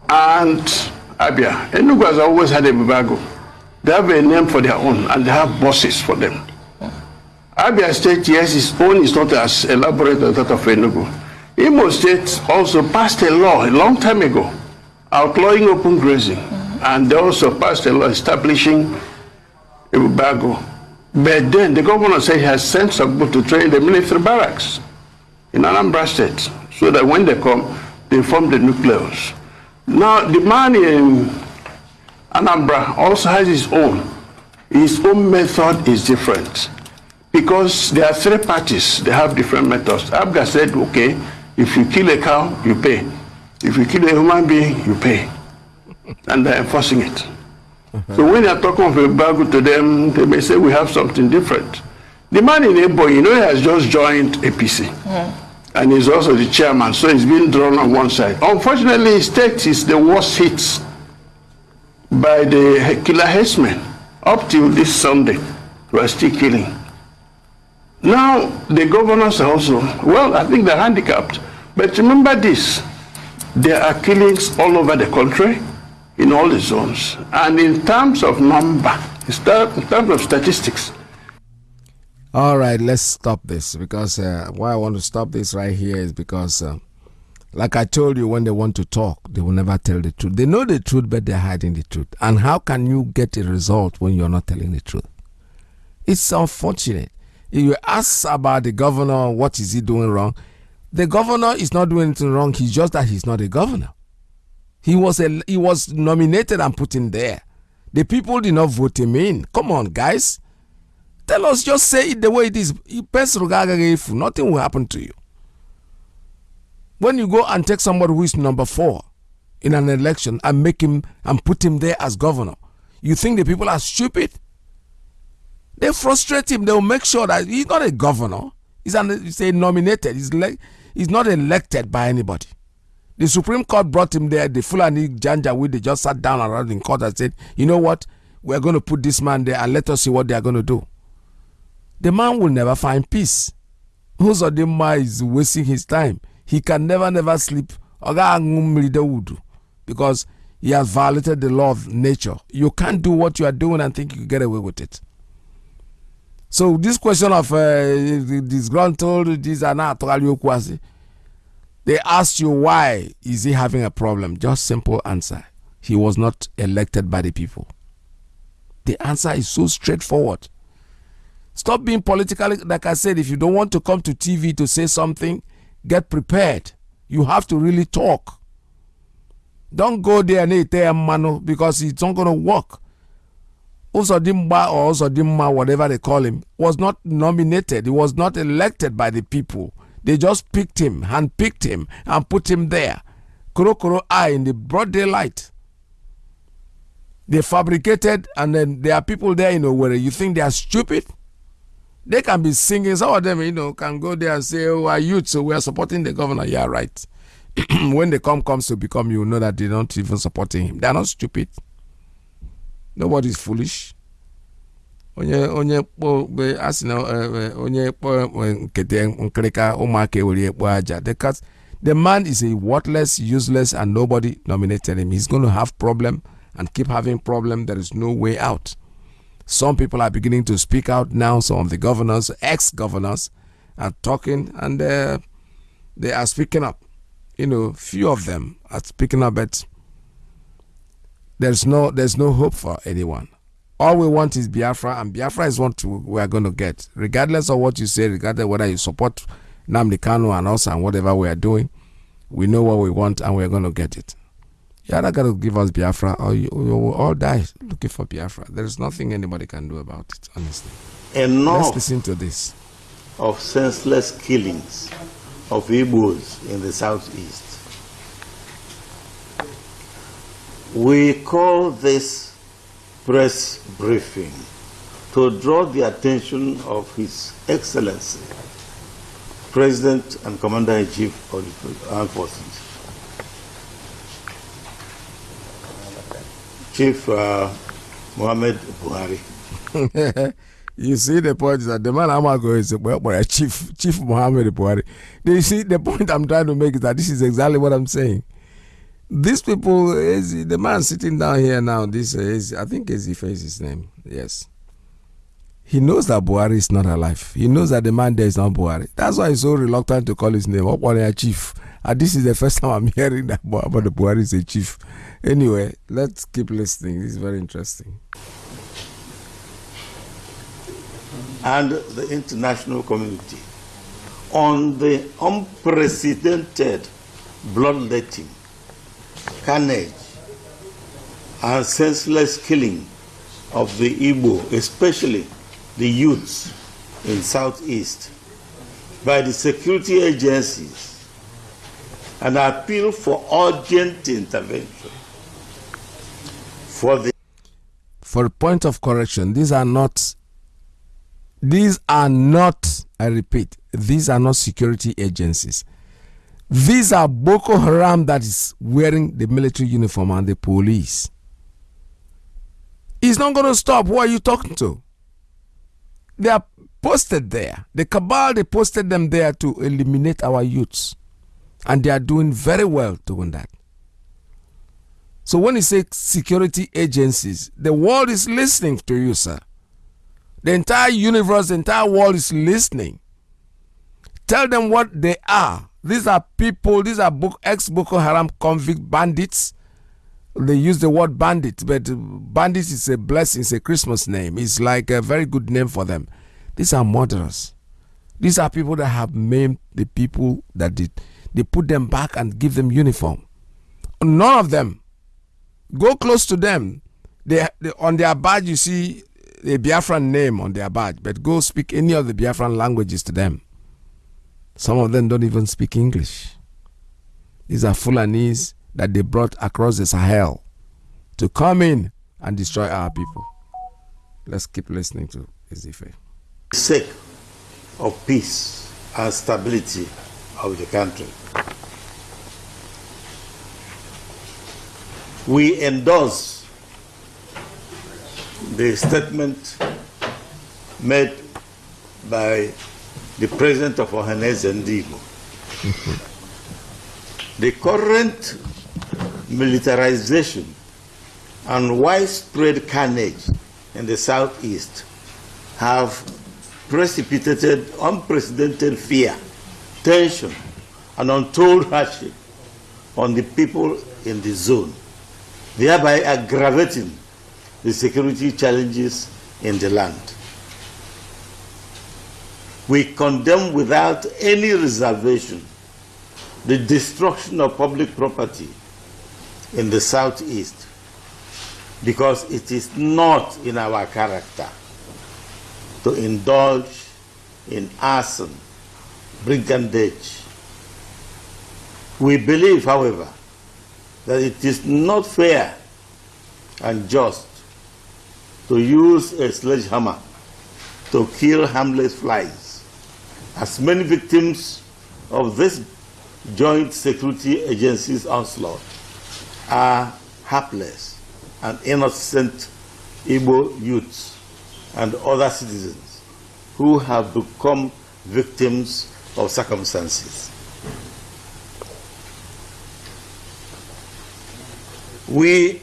and Abia. Enugu has always had a Bibago. They have a name for their own and they have bosses for them. Abia State, yes, its own is not as elaborate as that of Enugu. Imo State also passed a law a long time ago outlawing open grazing. Mm -hmm. And they also passed a law establishing a. But then the governor said he has sent some people to train the military barracks in Anambra State so that when they come, they form the nucleus. Now, the man in Anambra also has his own. His own method is different because there are three parties. They have different methods. Abga said, okay, if you kill a cow, you pay. If you kill a human being, you pay. And they're enforcing it. So when they're talking of a Bagu to them, they may say we have something different. The man in Ebo, you know, he has just joined APC. Mm and he's also the chairman, so he's been drawn on one side. Unfortunately, his state is the worst hit by the killer herdsmen. Up till this Sunday, we're still killing. Now, the governors also, well, I think they're handicapped. But remember this, there are killings all over the country, in all the zones. And in terms of number, in terms of statistics, all right, let's stop this because uh, why I want to stop this right here is because, uh, like I told you, when they want to talk, they will never tell the truth. They know the truth, but they're hiding the truth. And how can you get a result when you're not telling the truth? It's unfortunate. You ask about the governor, what is he doing wrong? The governor is not doing anything wrong. He's just that he's not a governor. He was a, he was nominated and put in there. The people did not vote him in. Come on, guys. Tell us, just say it the way it is. Nothing will happen to you. When you go and take somebody who is number four in an election and make him and put him there as governor, you think the people are stupid? They frustrate him. They'll make sure that he's not a governor. He's, an, he's a nominated. He's, le- he's not elected by anybody. The Supreme Court brought him there. The Fulani Janjaweed, they just sat down around in court and said, you know what? We're going to put this man there and let us see what they are going to do the man will never find peace. Uzodinma is wasting his time. He can never, never sleep because he has violated the law of nature you can't do what you are doing and think you can get away with it so this question of uh, disgruntled these are not asị they asked you why is he having a problem? Just simple answer. He was not elected by the people. The answer is so straightforward. Stop being politically like i said if you don't want to come to tv to say something get prepared. You have to really talk. Don't go there and ete mano because it's not going to work Uzodimba or Uzodimma, whatever they call him, was not nominated. He was not elected by the people. They just picked him, handpicked him, and put him there. Kuro Kuro eye in the broad daylight. They fabricated, and then there are people there, you know, where you think they are stupid. They can be singing. Some of them, you know, can go there and say, "Oh, our youth, so we are supporting the governor." Yeah, right. when the come comes to become, you know that they don't even supporting him. They are not stupid. Nobody is foolish. onye onye kpọ a sị na onye kpọ nkete nkirika ụmụaka ewere ekpo aja. The man is a worthless useless and nobody nominated him. He's going to have problem and keep having problem. There is no way out. Some people are beginning to speak out now. Some of the governors ex-governors are talking and uh, they are speaking up. You know few of them are speaking up but there's no there's no hope for anyone all we want is Biafra, and Biafra is what we are going to get, regardless of what you say, regardless whether you support Nnamdi Kanu and us and whatever we are doing. We know what we want, and we are going to get it. You're not going to give us Biafra, or you, you will all die looking for Biafra. There is nothing anybody can do about it, honestly. Enough Let's listen to this. of senseless killings of Igbos in the southeast. We call this press briefing to draw the attention of His Excellency, President and Commander-in-Chief of the Armed Forces, Chief uh, Mohammed Buhari. you see the point is that the man I'm Amago is but Chief Chief Mohammed Buhari. You see the point I'm trying to make is that this is exactly what I'm saying. These people, the man sitting down here now. This is I think Ezife is his name. Yes, he knows that Buhari is not alive. He knows that the man there is not Buhari. That's why he's so reluctant to call his name. Okwalia Chief. And this is the first time I'm hearing that about the Buhari is a chief. Anyway, let's keep listening. This is very interesting. and the international community on the unprecedented bloodletting, carnage, and senseless killing of the Igbo, especially the youths in Southeast, by the security agencies, and appeal for urgent intervention for the For point of correction, these are not these are not, I repeat, these are not security agencies. These are Boko Haram that is wearing the military uniform and the police. It's not going to stop. Who are you talking to? They are posted there. The cabal, they posted them there to eliminate our youths. And they are doing very well doing that. So when you say security agencies, the world is listening to you, sir. The entire universe, the entire world is listening. Tell them what they are. These are people, these are ex Boko Haram convict bandits. They use the word bandit, but bandits is a blessing, it's a Christmas name. It's like a very good name for them. These are murderers. These are people that have maimed the people that did. They put them back and give them uniform. None of them. Go close to them. They, they on their badge you see a Biafran name on their badge, but go speak any of the Biafran languages to them. Some of them don't even speak English. These are Fulanese that they brought across the Sahel to come in and destroy our people. Let's keep listening to Ezife. sake of peace and stability of the country. We endorse the statement made by the president of Ohanaeze Ndigbo The current militarization and widespread carnage in the southeast have precipitated unprecedented fear, tension, and untold hardship on the people in the zone, thereby aggravating the security challenges in the land. We condemn without any reservation the destruction of public property in the southeast because it is not in our character to indulge in arson, brigandage. We believe, however, that it is not fair and just to use a sledgehammer to kill harmless flies. As many victims of this joint security agency's onslaught are hapless and innocent Igbo youths and other citizens who have become victims of circumstances. We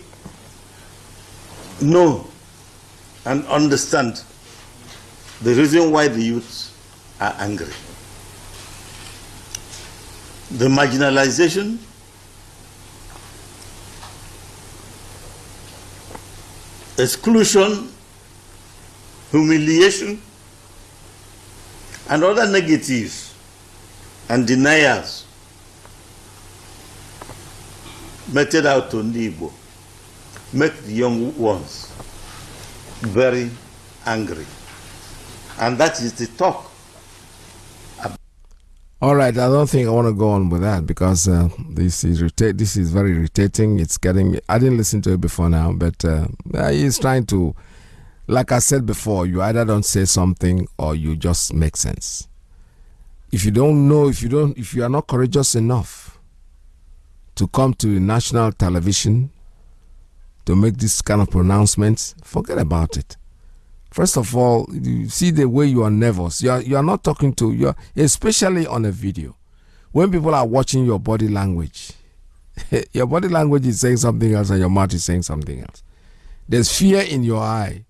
know and understand the reason why the youths are angry. The marginalization exclusion, humiliation, and other negatives and deniers meted out to Nibo make the young ones very angry. And that is the talk. All right, I don't think I want to go on with that because uh, this is irrita- this is very irritating. It's getting. I didn't listen to it before now, but uh, he's trying to, like I said before, you either don't say something or you just make sense. If you don't know, if you don't, if you are not courageous enough to come to national television to make this kind of pronouncements, forget about it. First of all, you see the way you are nervous. You are, you are not talking to you, are, especially on a video. When people are watching your body language, your body language is saying something else and your mouth is saying something else. There's fear in your eye.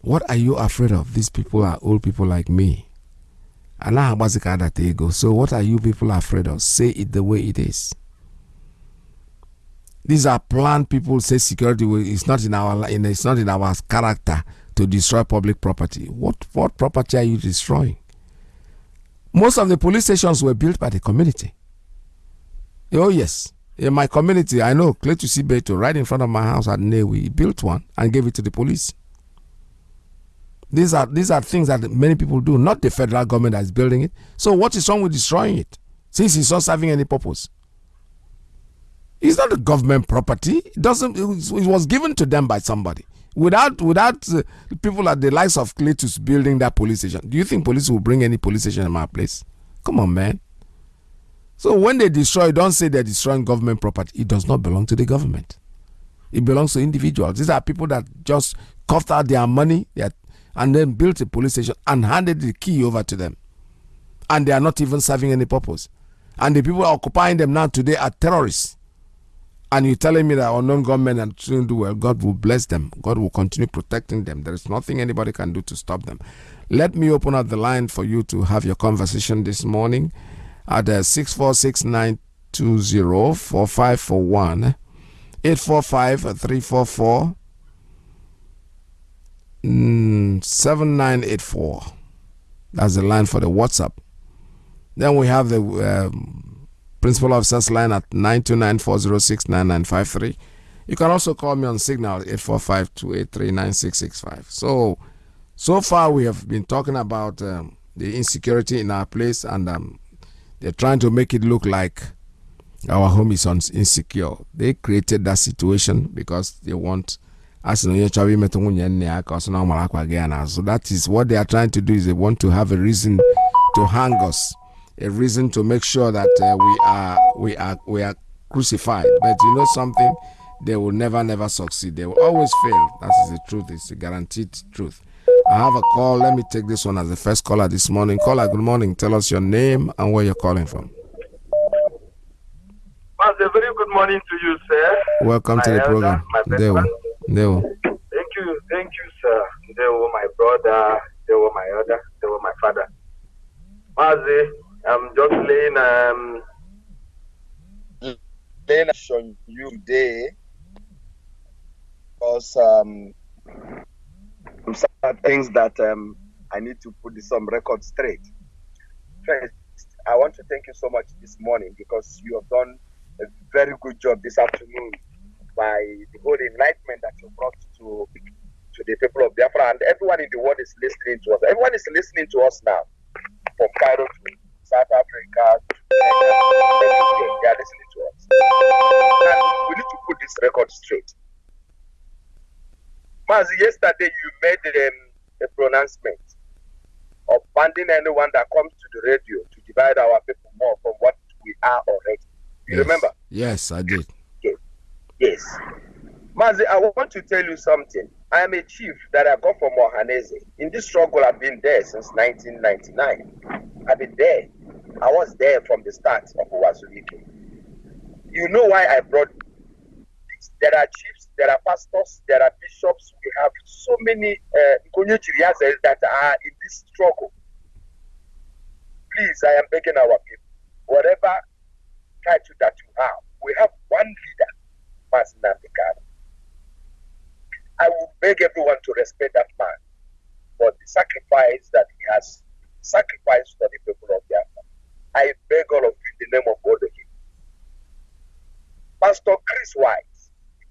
What are you afraid of? These people are old people like me. So what are you people afraid of? Say it the way it is. These are planned people say security is not in our it's not in our character to destroy public property. What what property are you destroying? Most of the police stations were built by the community. Oh yes. In my community, I know Cletus Ibeto, right in front of my house at Nnewi, built one and gave it to the police. These are these are things that many people do, not the federal government that is building it. So what is wrong with destroying it? Since it's not serving any purpose. It's not a government property. It doesn't. It was given to them by somebody. Without without uh, people at the likes of Cletus building that police station, do you think police will bring any police station in my place? Come on, man. So when they destroy, don't say they're destroying government property. It does not belong to the government. It belongs to individuals. These are people that just coughed out their money and then built a police station and handed the key over to them. And they are not even serving any purpose. And the people occupying them now today are terrorists and you're telling me that unknown government and children do well, God will bless them. God will continue protecting them. There is nothing anybody can do to stop them. Let me open up the line for you to have your conversation this morning at uh, 646 4541 845 344 mm, 7984. That's the line for the WhatsApp. Then we have the. Uh, Principal Officers line at 929-406-9953. You can also call me on Signal 845-283-9665. So, so far we have been talking about um, the insecurity in our place and um, they're trying to make it look like our home is insecure. They created that situation because they want so that is what they are trying to do is they want to have a reason to hang us a reason to make sure that uh, we are we are we are crucified. But you know something, they will never never succeed. They will always fail. That is the truth. It's a guaranteed truth. I have a call. Let me take this one as the first caller this morning. Caller, good morning. Tell us your name and where you're calling from. Very good morning to you, sir. Welcome to the elder, program. my friend. Ndewo. Thank you, thank you, sir. They were my brother, they were my elder, they were my father. Mazi, I'm just laying um laying on you today because um, some things that um, I need to put some records straight. First, I want to thank you so much this morning because you have done a very good job this afternoon by the whole enlightenment that you brought to to the people of Biafra and everyone in the world is listening to us. Everyone is listening to us now, from Cairo to South Africa. They are listening to us. And we need to put this record straight. Mas, yesterday you made um, a pronouncement of banning anyone that comes to the radio to divide our people more from what we are already. You Yes. remember? Yes, I did. Yes. Mazi, I want to tell you something. I am a chief that I got from Ohanaeze. In this struggle, I've been there since 1999. I've been there. I was there from the start of Uwazurike. You know why I brought this. There are chiefs, there are pastors, there are bishops. We have so many uh, that are in this struggle. Please, I am begging our people, whatever title that you have, we have one leader, Mazi Nnamdi Kanu. I would beg everyone to respect that man for the sacrifice that he has sacrificed for the people of Biafra. I beg all of you in the name of God again. Pastor Chris White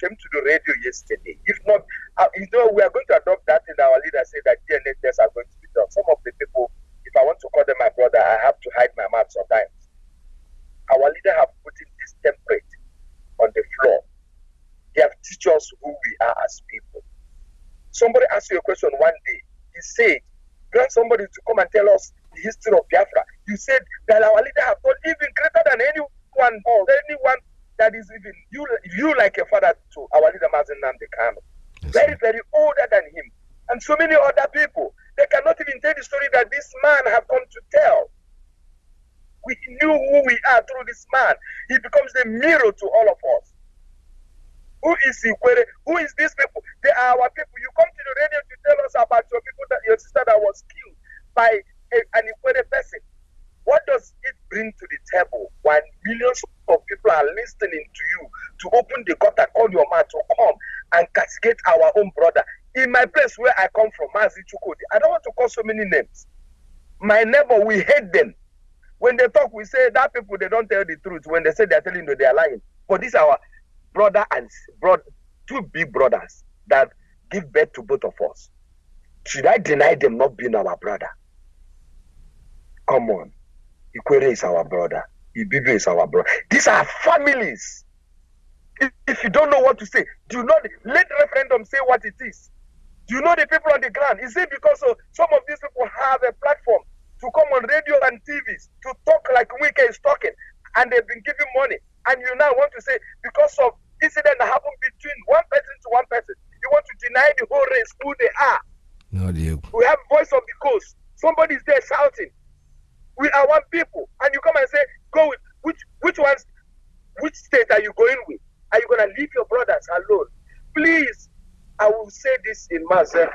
came to the radio yesterday. If not, uh, you know, we are going to adopt that in our leader say that DNA tests are going to be done. Some of the people, if I want to call them my brother, I have to hide my mouth sometimes. Our leader have put in this template on the floor. They have teach us who we are as people. Somebody asked you a question one day. He said, grant somebody to come and tell us the history of Biafra. You said that our leader have done even greater than anyone or anyone that is even you you like a father to our leader Mazi Nnamdi Kanu. Very, very older than him. And so many other people. They cannot even tell the story that this man have come to tell. We knew who we are through this man. He becomes the mirror to all of us. Who is Ikwere? Who is these people? They are our people. You come to the radio to tell us about your people, that your sister that was killed by a, an Ikwere person. What does it bring to the table when millions of people are listening to you to open the gutter, call your man to come and castigate our own brother? In my place where I come from, Mazi Chukodi, I don't want to call so many names. My neighbor, we hate them. When they talk, we say that people they don't tell the truth. When they say they're telling you, they are lying. But are our brother and brother, two big brothers that give birth to both of us. Should I deny them not being our brother? Come on. Ikwere is our brother. Ibibi is our brother. These are families. If, if you don't know what to say, do not let referendum say what it is. Do you know the people on the ground? Is it because of, some of these people have a platform to come on radio and TVs to talk like Wike is talking, and they've been giving money, and you now want to say because of incident that happened between one person to one person, you want to deny the whole race who they are. No. We have voice of the coast. Somebody is there shouting. We are one people, and you come and say, "Go with which which ones? Which state are you going with? Are you gonna leave your brothers alone? Please, I will say this in mass. Uh,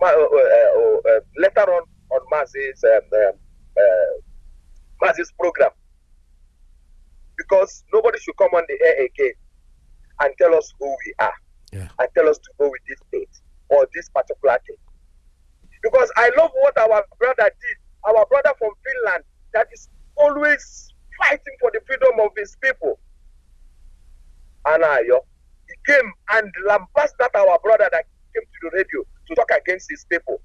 uh, uh, uh, later on on Maz's um, um, uh, Maz's program, because nobody should come on the air again and tell us who we are and tell us to go with this state or this particular thing. Because I love what our brother did. Our brother from Finland that is always fighting for the freedom of his people. Anayo, uh, he came and lambasted that our brother that came to the radio to talk against his people.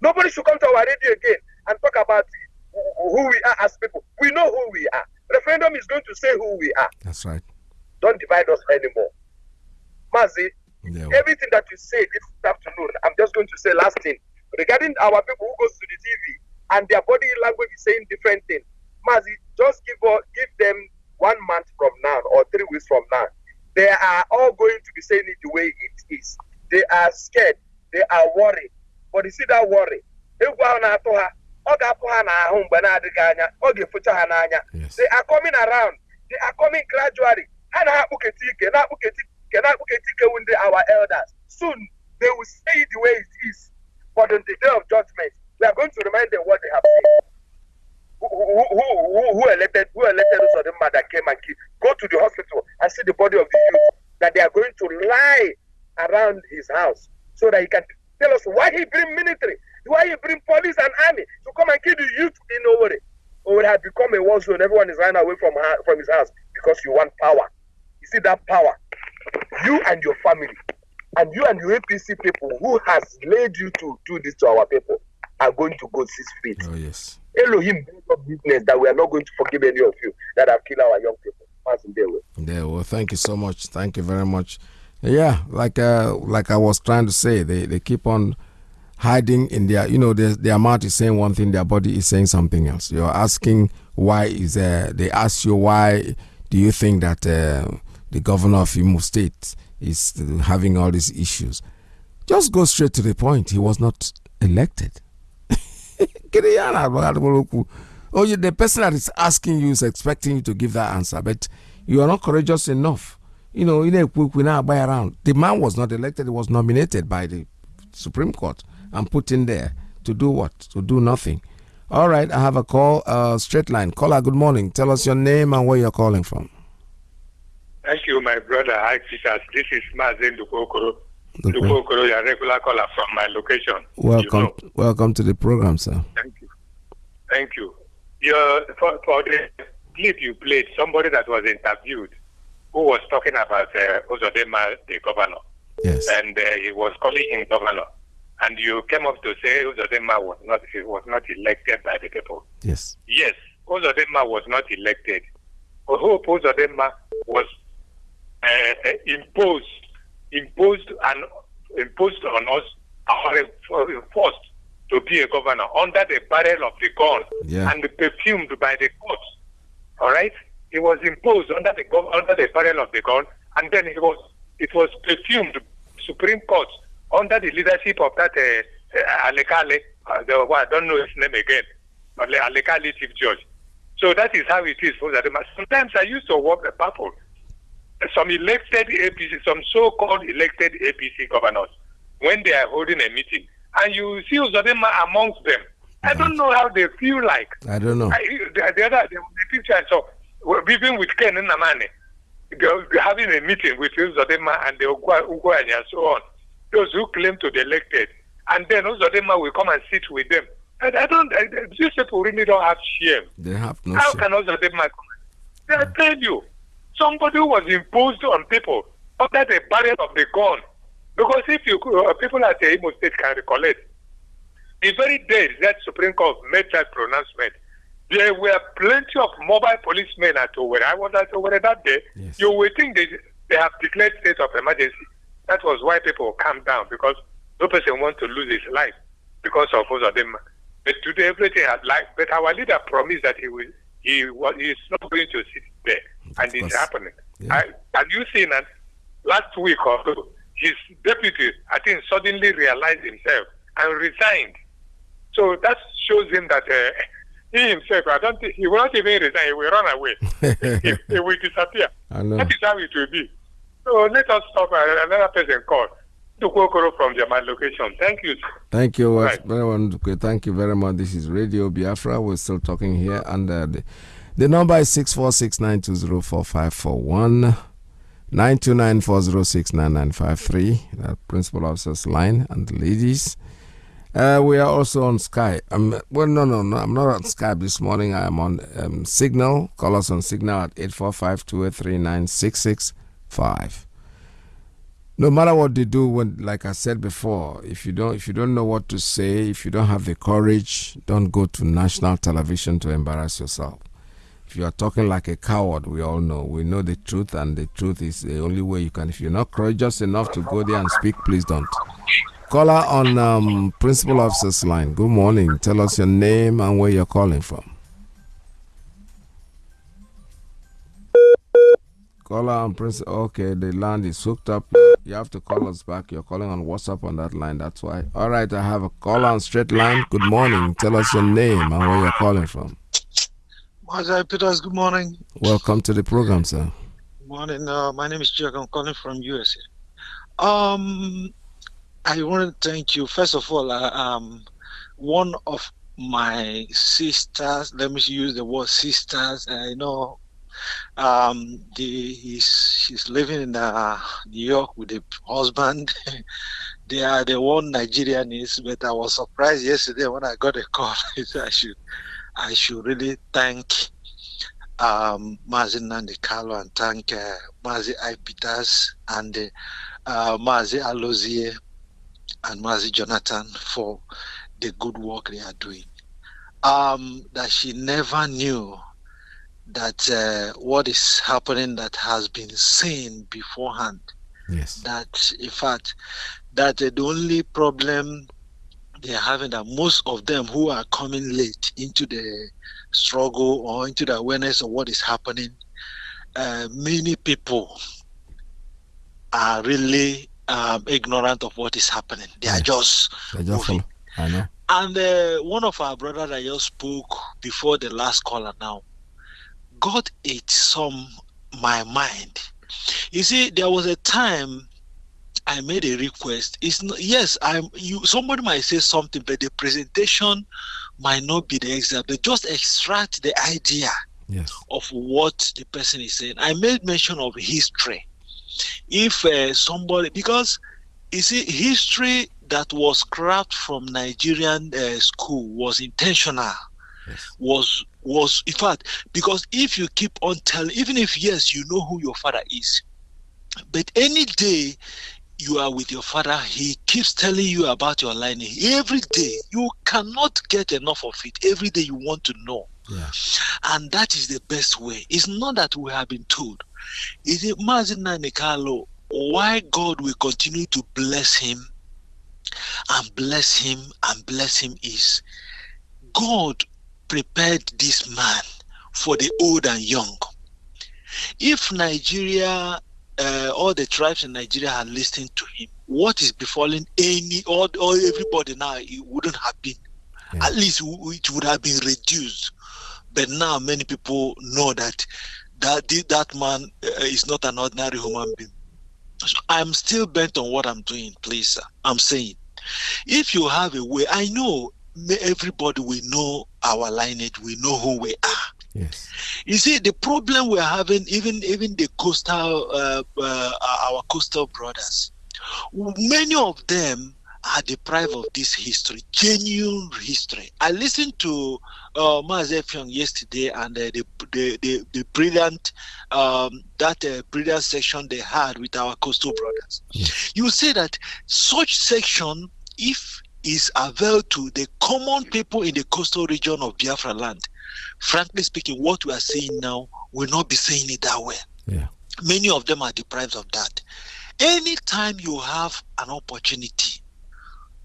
Nobody should come to our radio again and talk about who we are as people. We know who we are. Referendum is going to say who we are. That's right. Don't divide us anymore. Mazi, everything that you say this afternoon, I'm just going to say last thing. Regarding our people who goes to the TV and their body language is saying different things. Mazi, just give us, give them one month from now or three weeks from now. They are all going to be saying it the way it is. They are scared. They are worried. But you see that worry. Ha, ọ ga-apụ ha n'ahụ mgbe na-adịghị anya, ọ ga-efocha ha n'anya. They are coming around. They are coming gradually. And our elders. Soon they will say the way it is. But on the day of judgment, we are going to remind them what they have seen. Who, who, who, who elected who elected those of them that came and killed? Go to the hospital and see the body of the youth that they are going to lie around his house so that he can tell us why he bring military, why he bring police and army to come and kill the youth in Owere. Owere had become a war zone. Everyone is running away from her, from his house because you want power. You see that power, you and your family, and you and your APC people who has led you to do this to our people are going to go six feet. Oh yes. Elohim business that we are not going to forgive any of you that have killed our young people. Yeah, well, thank you so much. Thank you very much. Yeah, like uh, like I was trying to say, they, they keep on hiding in their, you know, their, their mouth is saying one thing, their body is saying something else. You're asking why is uh, they ask you why do you think that uh, the governor of Imo State is having all these issues? Just go straight to the point. He was not elected. Oh, the person that is asking you is expecting you to give that answer, but you are not courageous enough. You know, in a quick we now buy around. The man was not elected; he was nominated by the Supreme Court and put in there to do what? To do nothing. All right, I have a call, uh, straight line. Caller, good morning. Tell us your name and where you're calling from. Thank you, my brother. Hi, Peters. This is Mazen Dukokoro. Dukokoro, your regular caller from my location. Welcome, you know. welcome to the program, sir. Thank you. Thank you your for, for the clip you played, somebody that was interviewed who was talking about uh, Uzodinma, the governor. Yes. And uh, he was calling him governor. And you came up to say Uzodinma was not was not elected by the people. Yes. Yes, Uzodinma was not elected. Who Uzodinma was uh, imposed imposed and imposed on us or enforced to be a governor under the barrel of the gun yeah. and perfumed by the court. All right, he was imposed under the under the barrel of the gun, and then he was it was perfumed Supreme Court under the leadership of that uh, uh, Alekale. Uh, the, well, I don't know his name again, but Alekale chief judge. So that is how it is for that. Sometimes I used to walk the people. Some elected APC, some so-called elected APC governors, when they are holding a meeting, and you see Uzodinma amongst them. I don't know how they feel like. I don't know. I, the, the other the, the picture I saw, even with Ken Nnamani, they're having a meeting with Uzodinma and the Ugwuanyi and so on. Those who claim to be elected. And then Uzodinma will come and sit with them. And I don't, I, these people really don't have shame. They have no How shame. can Uzodinma come? They tell you, somebody was imposed on people under the barrier of the gun because if you uh, people at the Imo State can recollect, the very day that Supreme Court made that pronouncement, there were plenty of mobile policemen at Owerri. I was at Owerri that day. Yes. You will think they, they have declared state of emergency. That was why people calmed down because no person wants to lose his life because of both of them. But today everything had life. But our leader promised that he will he was he is not going to sit there, and it's happening. Yeah. I, have you seen that last week or so? his deputy, I think, suddenly realized himself and resigned. So that shows him that uh, he himself, I don't think, he will not even resign, he will run away. he, he, will disappear. That is how it will be. So let us stop uh, another person call. Dukokoro from my location. Thank you. Thank you. Right. Thank you very much. This is Radio Biafra. We're still talking here, and uh, the, the number is six four six nine two zero four five four one. 929-406-9953, the principal officer's line, and ladies. Uh, we are also on Skype. Um, well, no, no, no, I'm not on Skype this morning. I am on um, Signal. Call us on Signal at 845-283-9665. No matter what they do, when, like I said before, if you don't, if you don't know what to say, if you don't have the courage, don't go to national television to embarrass yourself. If you are talking like a coward, we all know. We know the truth, and the truth is the only way you can. If you're not courageous enough to go there and speak, please don't. Caller on um, Principal Officer's line. Good morning. Tell us your name and where you're calling from. Caller on Principal. Okay, the land is hooked up. You have to call us back. You're calling on WhatsApp on that line. That's why. All right, I have a caller on straight line. Good morning. Tell us your name and where you're calling from. Mazai Peters, good morning. Welcome to the program, sir. Good morning. Uh, my name is Jack. I'm calling from USA. Um, I want to thank you. First of all, uh, um, one of my sisters, let me use the word sisters. I know um, the, he's, she's living in uh, New York with a husband. they are the one Nigerian is, but I was surprised yesterday when I got a call. I should, I should really thank um, Mazi Nnamdi Kanu and thank uh, Mazi I. Peters and uh, Mazi Alozie and Mazi Jonathan for the good work they are doing. Um, that she never knew that uh, what is happening that has been seen beforehand. Yes. That in fact, that the only problem they're having that most of them who are coming late into the struggle or into the awareness of what is happening, uh, many people are really um, ignorant of what is happening. They are just I just moving. I know. And uh, one of our brothers that just spoke before the last caller now got it some my mind. You see, there was a time I made a request. It's not, yes, I'm you. Somebody might say something, but the presentation might not be the exact. But just extract the idea yes. of what the person is saying. I made mention of history. If uh, somebody, because you see, history that was scrapped from Nigerian uh, school was intentional. Was was in fact because if you keep on telling, even if yes, you know who your father is, but any day you are with your father, he keeps telling you about your lineage every day. You cannot get enough of it. Every day you want to know. Yeah. And that is the best way. It's not that we have been told. Is it Mazina Nikalo why God will continue to bless him and bless him and bless him is God prepared this man for the old and young. If Nigeria, uh, all the tribes in Nigeria had listened to him, what is befalling any or, or everybody now, it wouldn't have been. At least it would have been reduced. But now many people know that that that man uh, is not an ordinary human being. So I'm still bent on what I'm doing, please. Sir. I'm saying, if you have a way, I know everybody will know our lineage, we know who we are. Yes. You see, the problem we're having, even even the coastal, uh, uh, our coastal brothers, many of them are deprived of this history, genuine history. I listened to uh, Mazef yesterday and uh, the, the, the the brilliant um, that uh, brilliant section they had with our coastal brothers. Yes. You say that such section, if is availed to the common people in the coastal region of Biafra land, frankly speaking, what we are seeing now will not be saying it that way. Yeah. Many of them are deprived of that. Anytime you have an opportunity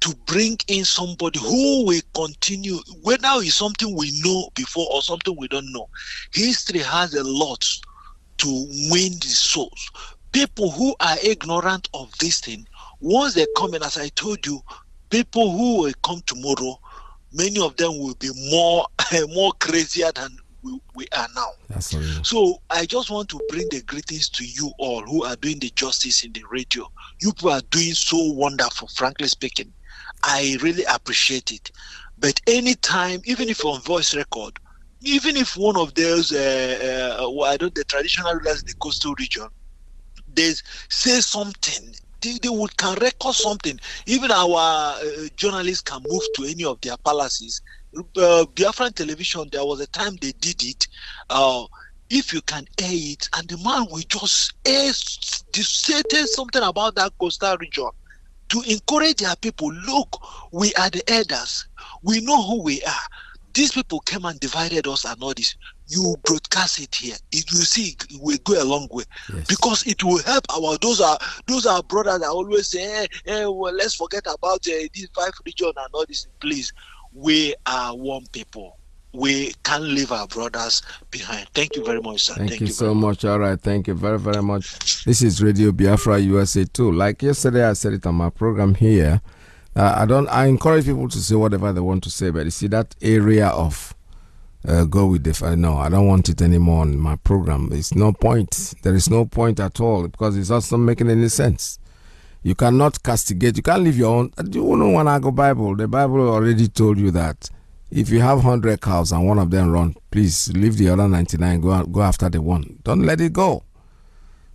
to bring in somebody who will continue, whether it's something we know before or something we don't know, history has a lot to win the souls. People who are ignorant of this thing, once they come in, as I told you, people who will come tomorrow, many of them will be more more crazier than we, we are now. Absolutely. So I just want to bring the greetings to you all who are doing the justice in the radio. You people are doing so wonderful, frankly speaking. I really appreciate it. But anytime, even if on voice record, even if one of those, uh, uh, I don't, the traditional rulers in the coastal region, they say something, they, they would can record something. Even our uh, journalists can move to any of their palaces. Uh, Biafran television, there was a time they did it. Uh, if you can air it, and the man will just air, say something about that coastal region to encourage their people. Look, we are the elders. We know who we are. These people came and divided us and all this. You broadcast it here. It will see it will go a long way because it will help our those are those are brothers that always say, hey, hey well, let's forget about uh, these five religion and all this. Please, we are one people. We can't leave our brothers behind. Thank you very much, sir. Thank, you, so much. All right. Thank you very, very much. This is Radio Biafra USA too. Like yesterday, I said it on my program here. Uh, I don't. I encourage people to say whatever they want to say, but you see that area of uh, go with the fi- no. I don't want it anymore on my program. It's no point. There is no point at all because it's also not making any sense. You cannot castigate. You can't leave your own. Do you know when I go Bible? The Bible already told you that if you have hundred cows and one of them run, please leave the other ninety nine. Go go after the one. Don't let it go.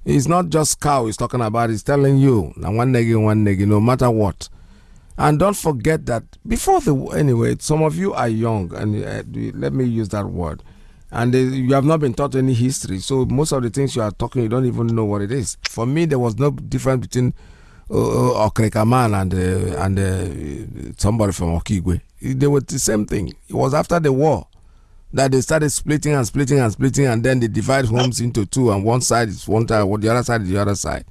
It's not just cow he's talking about. He's telling you now one nigga, one nigga, no matter what. And don't forget that before the anyway, some of you are young, and uh, let me use that word. And uh, you have not been taught any history, so most of the things you are talking, you don't even know what it is. For me, there was no difference between uh, uh, Okrekaman and uh, and uh, somebody from Okigwe. They were the same thing. It was after the war that they started splitting and splitting and splitting, and then they divide homes into two, and one side is one side, the other side is the other side.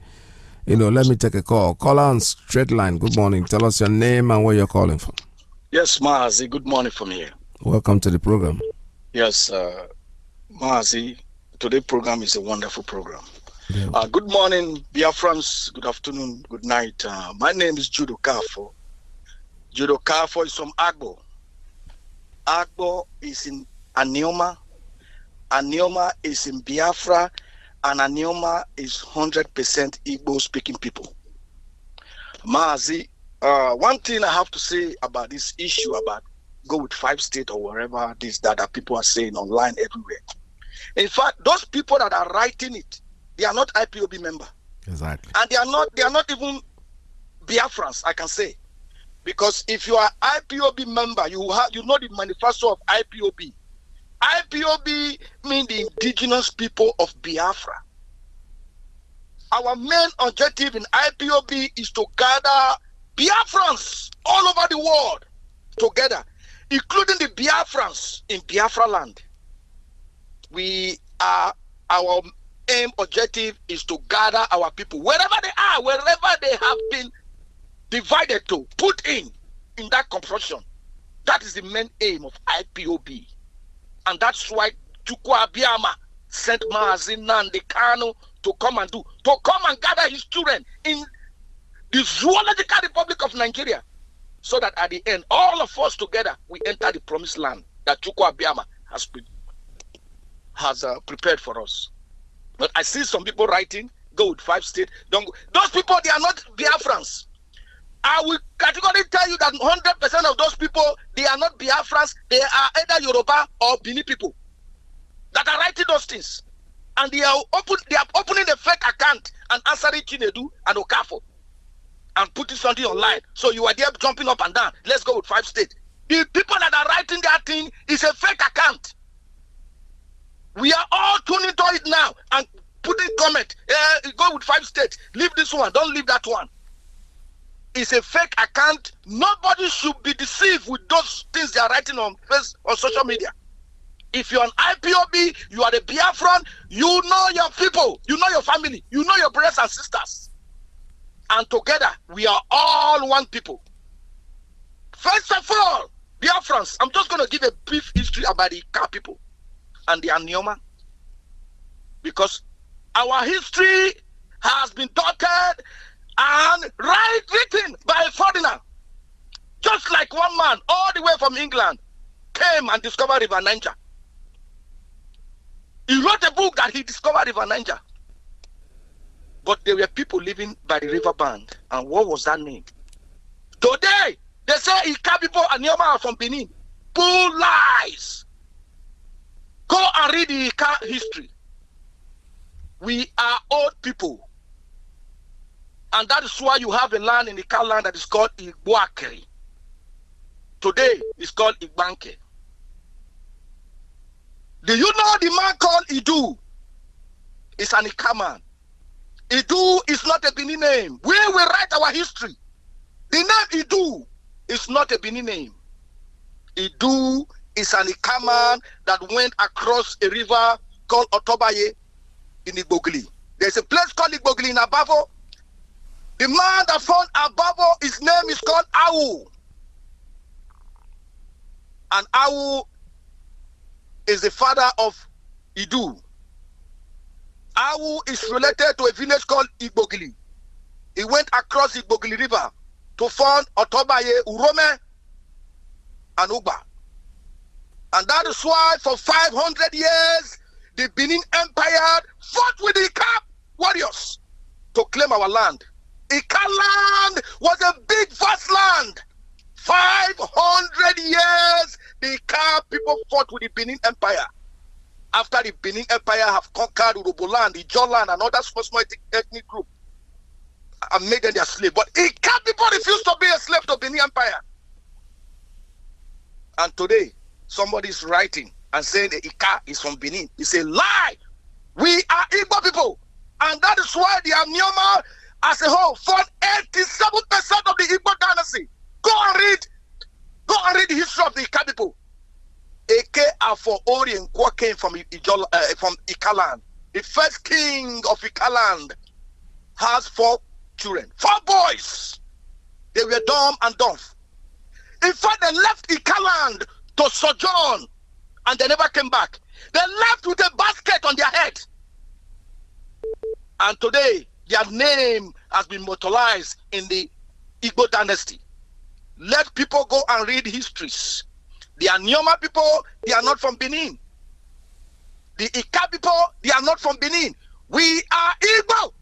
You know, let me take a call. Call on straight line. Good morning. Tell us your name and where you're calling from. Yes, Mazi, good morning from here. Welcome to the program. Yes, uh, Mazi, today's program is a wonderful program. Uh, good morning, Biafrans. Good afternoon, good night. Uh, my name is Judo Kafo. Judo Kafo is from Agbo. Agbo is in Anioma. Anioma is in Biafra, and Anioma is 100% Igbo speaking people. Mazi, uh, one thing I have to say about this issue about go with five state or wherever this that, that people are saying online everywhere. In fact, those people that are writing it, they are not IPOB member, Exactly. and they are not they are not even Biafrans. I can say, because if you are IPOB member, you have you know the manifesto of IPOB. IPOB mean the indigenous people of Biafra. Our main objective in IPOB is to gather Biafrans all over the world together, including the Biafrans in Biafra land. We are our aim objective is to gather our people wherever they are, wherever they have been divided to, put in in that construction. That is the main aim of IPOB. And that's why Chukwu Abiama sent Maazin Nnamdi Kanu to come and do, to come and gather his children in the zoological republic of Nigeria. So that at the end, all of us together, we enter the promised land that Chukwu Abiama has, pre- has uh, prepared for us. But I see some people writing, go with five state, don't. Those people, they are not Biafrans. I will categorically tell you that 100% of those people, they are not Biafrans. They are either Yoruba or Bini people that are writing those things. And they are open, they are opening a fake account and answering Chinedu and Okafo and putting something online. So you are there jumping up and down. Let's go with five state. The people that are writing that thing is a fake account. We are all tuning to it now and putting comment. Uh, go with five states. Leave this one. Don't leave that one. It's a fake account. Nobody should be deceived with those things they are writing on on social media. If you're an IPOB, you are a Biafran, you know your people, you know your family, you know your brothers and sisters. And together, we are all one people. First of all, Biafrans, I'm just going to give a brief history about the Ika people and the Anioma. Because our history has been dotted and right written by a foreigner. Just like one man all the way from England came and discovered River Niger. He wrote a book that he discovered River Niger. But there were people living by the river band. And what was that name? Today, they say Ika people and Nioma are from Benin. Bull lies. Go and read the Ika history. We are old people. And that is why you have a land in the Ika land that is called Igboakeri. Today, it's called Igbanke. Do you know the man called Idu? It's an Ika man. Idu is not a Bini name. We will write our history. The name Idu is not a Bini name. Idu is an Ika man that went across a river called Otobaye in Igbogli. There's a place called Igbogli in Abavo. The man that found Abavo, his name is called Awu. And Awu is the father of Idu. Awu is related to a village called Igbogli. He went across Igbogli River to find Otobaye, Urome, and Ugba. And that is why for 500 years, the Benin Empire fought with the Ika warriors to claim our land. Ika land was a big, vast land. 500 years, the Ika people fought with the Benin Empire. After the Benin Empire have conquered Urhoboland, the Joland, and other small, small ethnic group, and made them their slave. But Ika people refused to be a slave to the Benin Empire. And today, somebody is writing and saying the Ika is from Benin. It's a lie. We are Igbo people. And that is why the Anioma as a whole fought 87% of the Igbo dynasty. Go and read, go and read the history of the Ika people. Eke Afo Ori came from Ijola, uh, from Ikaland. The first king of Ikaland has four children, four boys. They were dumb and dumb. In fact, they left Ikaland to sojourn and they never came back. They left with a basket on their head. And today, their name has been immortalized in the Igbo dynasty. Let people go and read histories. The Anioma people, they are not from Benin. The Ika people, they are not from Benin. We are Igbo.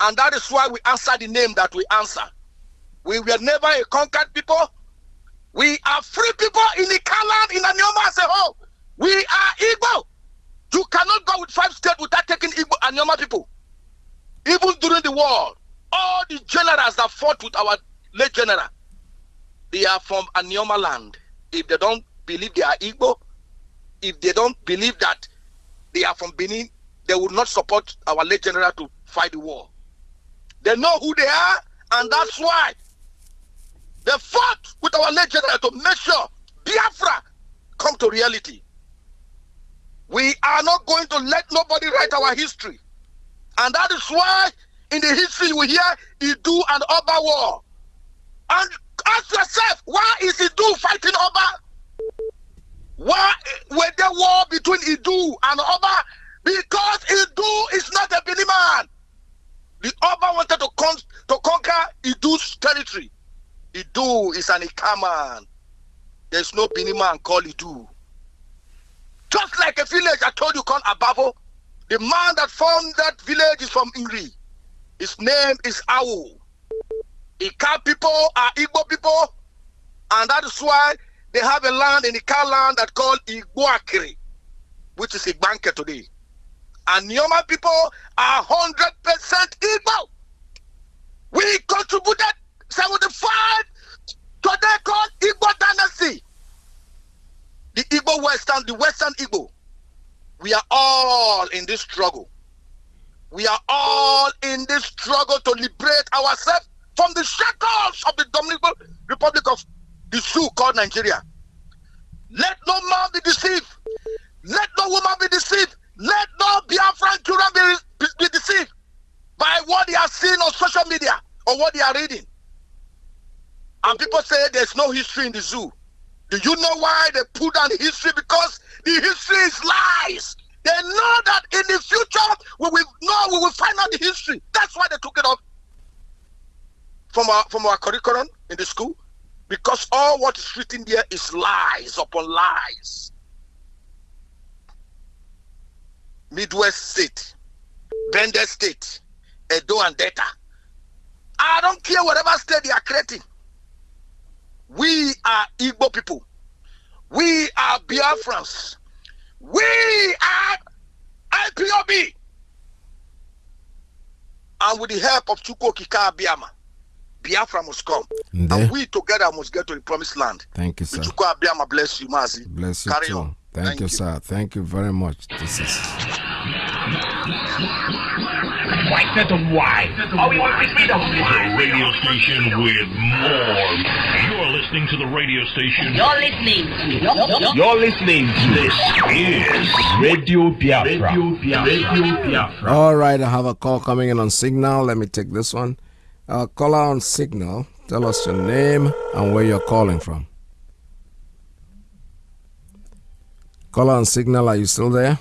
And that is why we answer the name that we answer. We were never a conquered people. We are free people in the Kalan, in Anioma as a whole. We are Igbo. You cannot go with five states without taking Igbo Anioma people. Even during the war, all the generals that fought with our late general, they are from Anioma land. If they don't believe they are Igbo, if they don't believe that they are from Benin, they will not support our late general to fight the war. They know who they are, and that's why they fought with our late general to make sure Biafra come to reality. We are not going to let nobody write our history. And that is why in the history we hear Idu and Oba war. And ask yourself, why is Idu fighting Oba? Why were there war between Idu and Oba? Because Idu is not a Bini man. The Oba wanted to, con to conquer Idu's territory. Idu is an Ikaman. There's no Bini man called Idu. Just like a village I told you called Abavo, the man that formed that village is from Ingri. His name is Awu. Ika people are Igbo people, and that is why they have a land in Ika land that called Iguakiri, which is Igbanke today. And Nyoma people are 100% Igbo. We contributed 75 today called Igbo dynasty. The Igbo Western, the Western Igbo. We are all in this struggle. We are all in this struggle to liberate ourselves from the shackles of the Dominican Republic of the Sioux called Nigeria. Let no man be deceived. Let no woman be deceived. Let no Biafran children be, be, be deceived by what they are seeing on social media or what they are reading. And people say there's no history in the zoo. Do you know why they put down history? Because the history is lies. They know that in the future we will know we will find out the history. That's why they took it off from our from our curriculum in the school. Because all what is written there is lies upon lies. Midwest State, Bendel State, Edo and Delta. I don't care whatever state they are creating. We are Igbo people. We are Biafrans. We are IPOB. And with the help of Chukwu Okike Abiama, Biafra must come. Nde. And we together must get to the promised land. Thank you, sir. Chukwu Abiama bless you, Mazi. Bless you Carry too. on. Thank, you, sir. Thank you very much. This is Not of white. Oh, we want to be the white. radio station with more. You're listening to the radio station. You're listening. You're listening to this is Radio Biafra. Radio Biafra. Radio Biafra. All right, I have a call coming in on Signal. Let me take this one. Uh, caller on Signal. Tell us your name and where you're calling from. Caller on Signal, are you still there?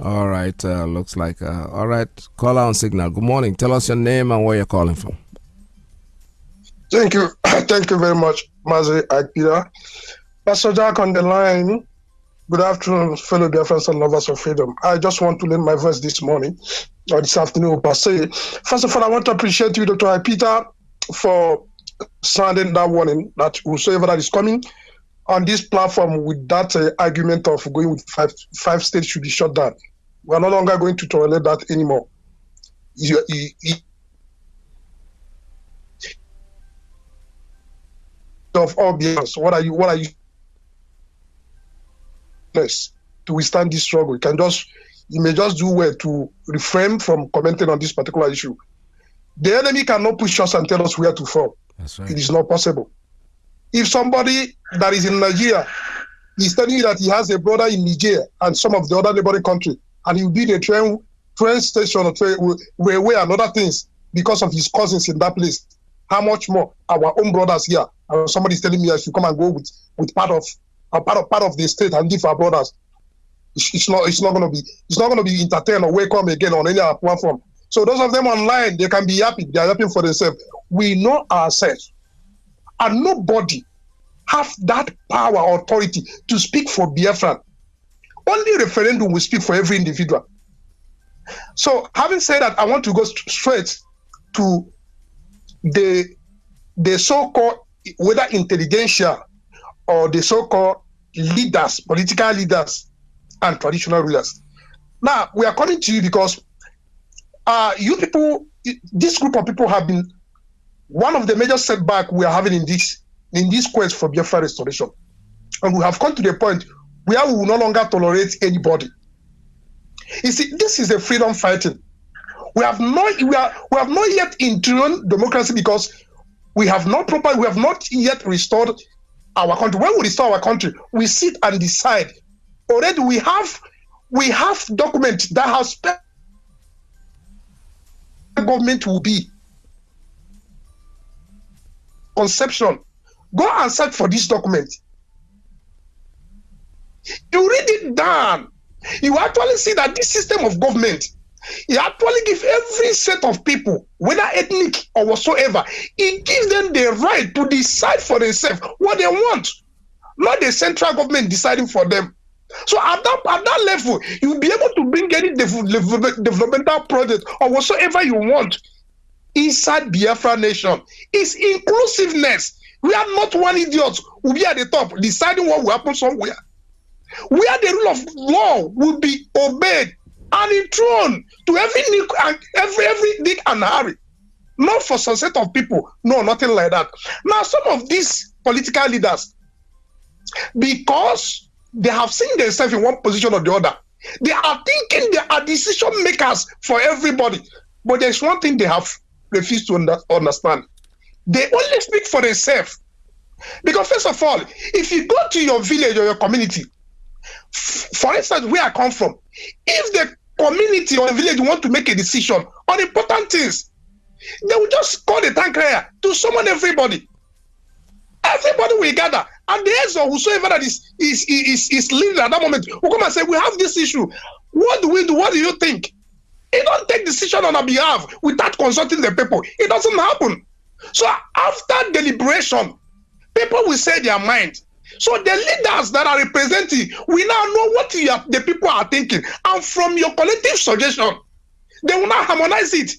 All right, uh, looks like. Uh, all right, caller on Signal. Good morning. Tell us your name and where you're calling from. Thank you. Thank you very much, Mazi Akira. Pastor Jack on the line. Good afternoon, fellow Biafrans and lovers of freedom. I just want to lend my voice this morning or this afternoon per se. First of all, I want to appreciate you, Dr. Peter, for sounding that warning that whosoever that is coming on this platform with that uh, argument of going with five five states should be shut down. We are no longer going to tolerate that anymore. You, you, you, of all Biafrans, what are you? What are you? Yes, to withstand this struggle, you can just you may just do well to refrain from commenting on this particular issue. The enemy cannot push us and tell us where to fall. That's right. It is not possible. If somebody that is in Nigeria is telling you that he has a brother in Niger and some of the other neighboring country, and he will a train train station or train railway and other things because of his cousins in that place, how much more our own brothers here? And somebody is telling me I should come and go with with part of a part of part of the state and give our brothers. It's, it's not it's not to be it's not going to be entertained or welcome again on any platform. So those of them online, they can be happy. They are happy for themselves. We know ourselves, and nobody have that power or authority to speak for Biafran. Only referendum will speak for every individual. So, having said that, I want to go st- straight to the the so-called whether intelligentsia or the so-called leaders, political leaders, and traditional rulers. Now we are coming to you because uh, you people, this group of people have been one of the major setback we are having in this in this quest for Biafra restoration, and we have come to the point where we will no longer tolerate anybody. You see, this is a freedom fighting. We have not we are we have not yet enthroned democracy because we have not proper we have not yet restored our country. When we restore our country, we sit and decide. Already we have we have documents that spelled government will be. Conception. Go and search for this document. You read it down. You actually see that this system of government, it actually gives every set of people, whether ethnic or whatsoever, it gives them the right to decide for themselves what they want, not the central government deciding for them. So at that at that level, you'll be able to bring any dev- developmental project or whatsoever you want inside Biafra nation. It's inclusiveness. We are not one idiot who be at the top deciding what will happen somewhere. Where the rule of law will be obeyed and enthroned to every nick and every every Dick and Harry. Not for some set of people. No, nothing like that. Now, some of these political leaders, because they have seen themselves in one position or the other. They are thinking they are decision makers for everybody. But there's one thing they have refused to under- understand. They only speak for themselves. Because first of all, if you go to your village or your community, for instance, where I come from, if the community or the village want to make a decision on important things, they will just call the tank crier to summon everybody. Everybody will gather, and the heads of whosoever that is is is is leading at that moment will come and say, "We have this issue. What do we do? What do you think?" It don't take decision on our behalf without consulting the people. It doesn't happen. So after deliberation, people will say their mind. So the leaders that are representing, we now know what are, the people are thinking, and from your collective suggestion, they will now harmonize it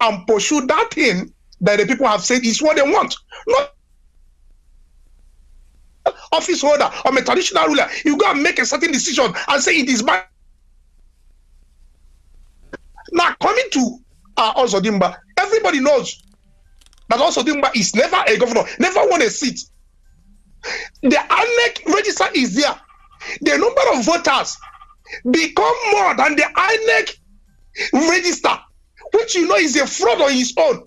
and pursue that thing that the people have said is what they want. Not office holder or a traditional ruler, you go and make a certain decision and say it is my. Now, coming to uh, Ozodimba, everybody knows that Ozodimba is never a governor, never won a seat. The INEC register is there. The number of voters become more than the INEC register, which you know is a fraud on its own.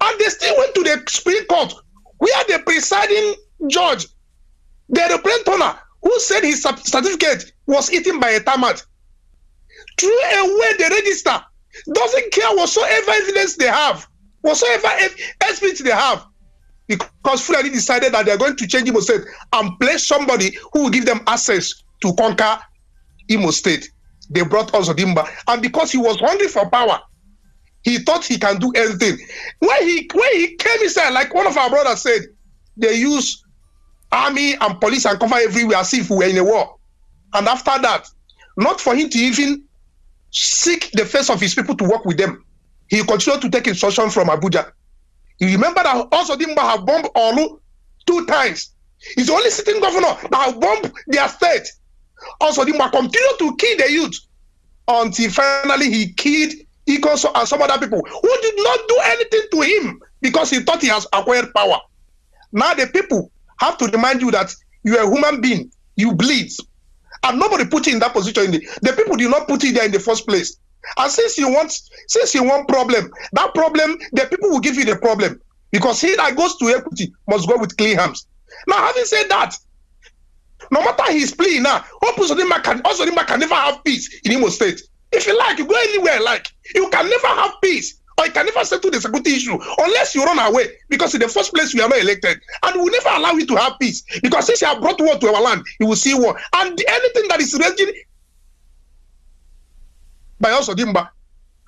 And they still went to the Supreme Court, where the presiding judge the representative who said his certificate was eaten by a termite threw away the register doesn't care whatsoever evidence they have whatsoever experience they have because Fulani decided that they're going to change Imo State and place somebody who will give them access to conquer Imo State. They brought Uzodinma, and because he was hungry for power, he thought he can do anything. When he when he came inside, like one of our brothers said, they use army and police and cover everywhere as if we were in a war. And after that, not for him to even seek the face of his people to work with them, he continued to take instruction from Abuja. You remember that also Dimba have bombed Olu two times. He's the only sitting governor that have bombed their state. Also Dimba continued to kill the youth until finally he killed Iko and some other people who did not do anything to him because he thought he has acquired power. Now the people have to remind you that you are a human being, you bleed. And nobody put you in that position. In the, the people did not put you there in the first place. And since you want, since you want problem, that problem, the people will give you the problem. Because he that goes to equity must go with clean hands. Now, having said that, no matter his plea now, Osodima can Osodima can never have peace in Imo State. If you like, you go anywhere like. You can never have peace or you can never settle the security issue unless you run away. Because in the first place, you are not elected. And we never allow you to have peace. Because since you have brought war to our land, you will see war. And anything that is raging by also Dimba,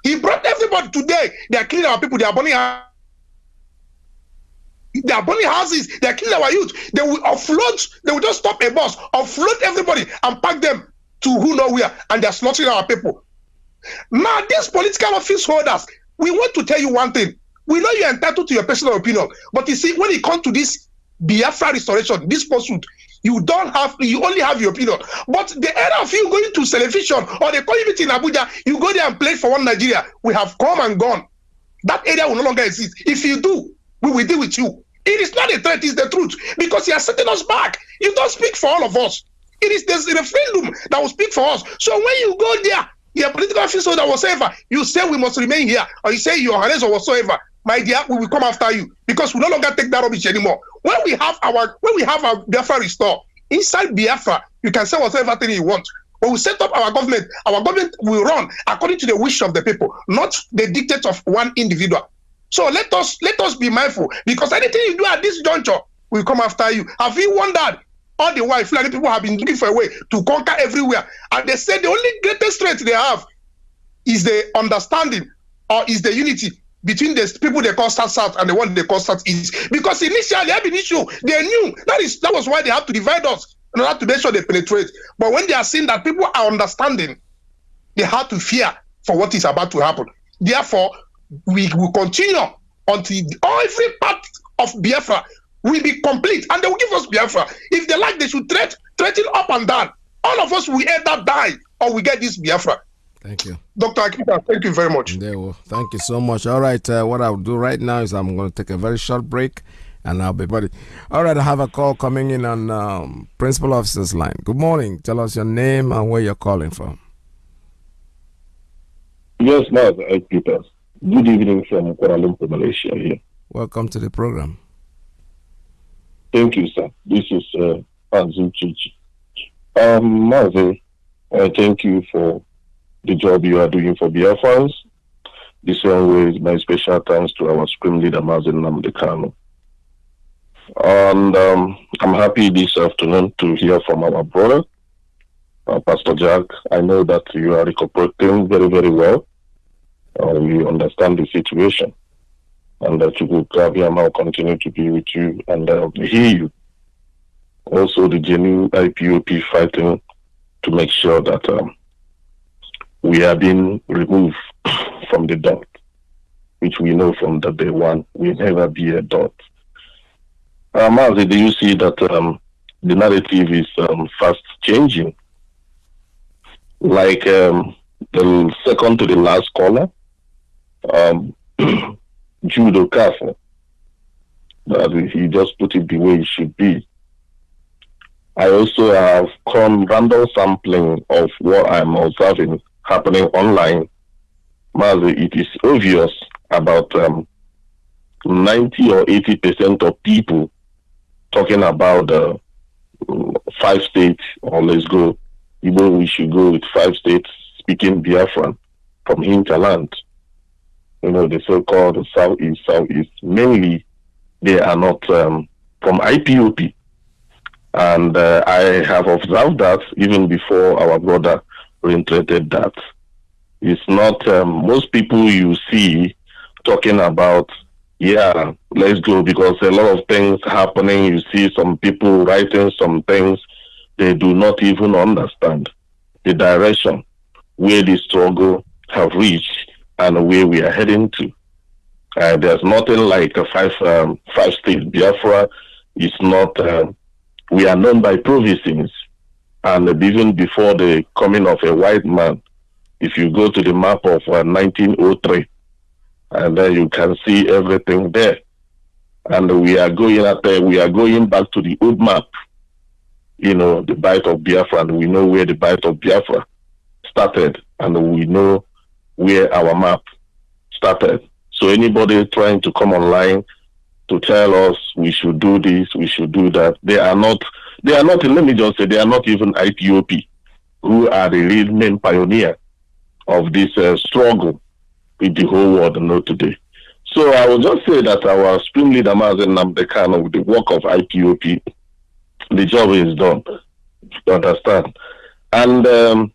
he brought everybody today. They are killing our people, they are burning our they are burning houses, they are killing our youth. They will offload, they will just stop a bus, offload everybody and pack them to who know where, and they are slaughtering our people. Now, these political office holders, we want to tell you one thing. We know you're entitled to your personal opinion, but you see, when it comes to this Biafra restoration, this pursuit, you don't have, you only have your opinion. But the era of you going to television or call you in Abuja, you go there and play for one Nigeria. We have come and gone. That area will no longer exist. If you do, we will deal with you. It is not a threat, it's the truth. Because you are setting us back. You don't speak for all of us. It is the referendum that will speak for us. So when you go there, your political officer that whatsoever, you say we must remain here, or you say your highness or whatsoever, my dear, we will come after you because we no longer take that rubbish anymore. When we have our when we have our Biafra restore inside Biafra, you can say whatever thing you want. When we set up our government, our government will run according to the wish of the people, not the dictates of one individual. So let us let us be mindful because anything you do at this juncture will come after you. Have you wondered all the while Fulani people have been looking for a way to conquer everywhere. And they say the only greatest strength they have is the understanding or is the unity between the people they call South South and the one they call South East. Because initially, have an issue. They knew that is that was why they have to divide us in order to make sure they penetrate. But when they are seeing that people are understanding, they have to fear for what is about to happen. Therefore, we will continue until every part of Biafra will be complete and they will give us Biafra. If they like, they should threat, threaten up and down. All of us will either die or we get this Biafra. Thank you. Dr. Akita, thank you very much. There will. Thank you so much. All right, uh, what I'll do right now is I'm going to take a very short break and I'll be ready. All right, I have a call coming in on um, Principal Officer's line. Good morning. Tell us your name and where you're calling from. Yes, Master Peters. Good evening from Kuala Lumpur, Malaysia here. Welcome to the program. Thank you, sir. This is uh, Anzu Chichi. Um, Mazi, I thank you for the job you are doing for Biafrans. This is my special thanks to our Supreme Leader, Mazen Nnamdi Kanu. And um, I'm happy this afternoon to hear from our brother, uh, Pastor Jack. I know that you are recuperating very, very well. Uh, you understand the situation and that you will now continue to be with you and uh, hear you. Also, the genuine IPOB fighting to make sure that um, we are being removed from the dot, which we know from the day one will never be a dot. Um, do you see that um, the narrative is um, fast changing? Like um, the second to the last caller, um, Judo Castle. That he just put it the way it should be. I also have come random sampling of what I'm observing happening online. Mazi, it is obvious about um, 90 or 80 percent of people talking about the uh, five states, or let's go, even we should go with five states speaking Biafran from hinterland you know, the so-called Southeast, Southeast, mainly they are not um, from IPOB. And uh, I have observed that even before our brother reiterated that. It's not um, most people you see talking about yeah, let's go because a lot of things happening. You see some people writing some things they do not even understand the direction where the struggle have reached and where we are heading to. Uh, there's nothing like a five um, five state Biafra. It's not. Uh, we are known by provinces, and even before the coming of a white man, if you go to the map of uh, 1903, and then you can see everything there. And we are going at the, we are going back to the old map. You know, the Bight of Biafra, and we know where the Bight of Biafra started, and we know where our map started. So anybody trying to come online to tell us we should do this, we should do that, they are not. They are not. Let me just say, they are not even IPOB, who are the real main pioneer of this uh, struggle with the whole world know today. So I will just say that our spring leader Mazi Nnamdi Kanu, with the work of IPOB, the job is done. You understand? And um,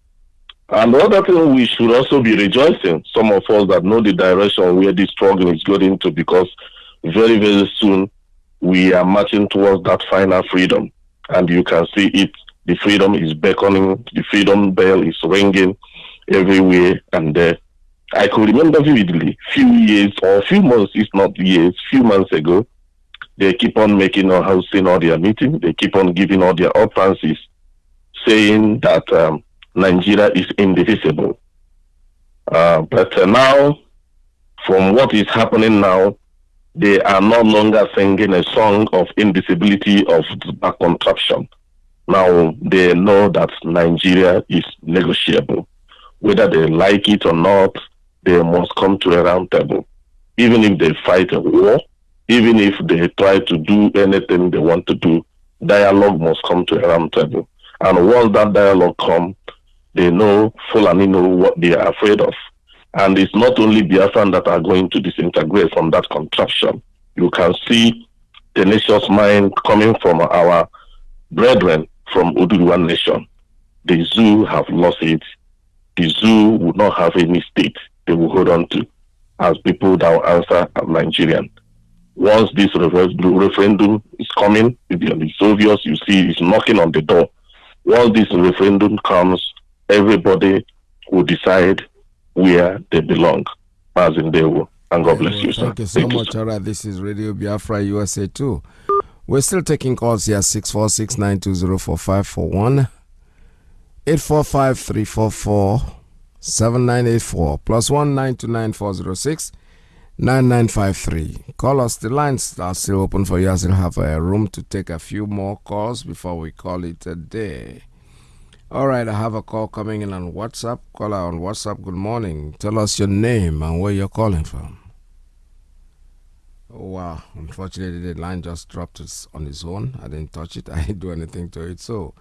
and the other thing we should also be rejoicing, some of us that know the direction where this struggle is going to, because very, very soon we are marching towards that final freedom. And you can see it. The freedom is beckoning, the freedom bell is ringing everywhere and there. I could remember vividly, few years or few months, if not years, few months ago, they keep on making or hosting all their meetings. They keep on giving all their utterances, saying that um, Nigeria is indivisible. Uh, but uh, now, from what is happening now, they are no longer singing a song of indivisibility of back contraption. Now they know that Nigeria is negotiable. Whether they like it or not, they must come to a round table. Even if they fight a war, even if they try to do anything they want to do, dialogue must come to a round table. And once that dialogue comes, they know Fulani know what they are afraid of. And it's not only Biafran that are going to disintegrate from that contraption. You can see tenacious mind coming from our brethren from Oduduwa Nation. The zoo have lost it. The zoo would not have any state they will hold on to as people that will answer as Nigerian. Once this referendum is coming, it's obvious you see it's knocking on the door. Once this referendum comes, everybody will decide where they belong, as in they will. And God bless you, sir. Thank you so Thank much. You, All right, this is Radio Biafra USA 2. We're still taking calls here 646 920 4541 845 344 7984 plus 1929406 9953. Call us. The lines are still open for you. I still have a room to take a few more calls before we call it a day. All right, I have a call coming in on WhatsApp. Caller on WhatsApp, good morning. Tell us your name and where you're calling from. Oh, wow. Unfortunately, the line just dropped on its own. I didn't touch it, I didn't do anything to it. So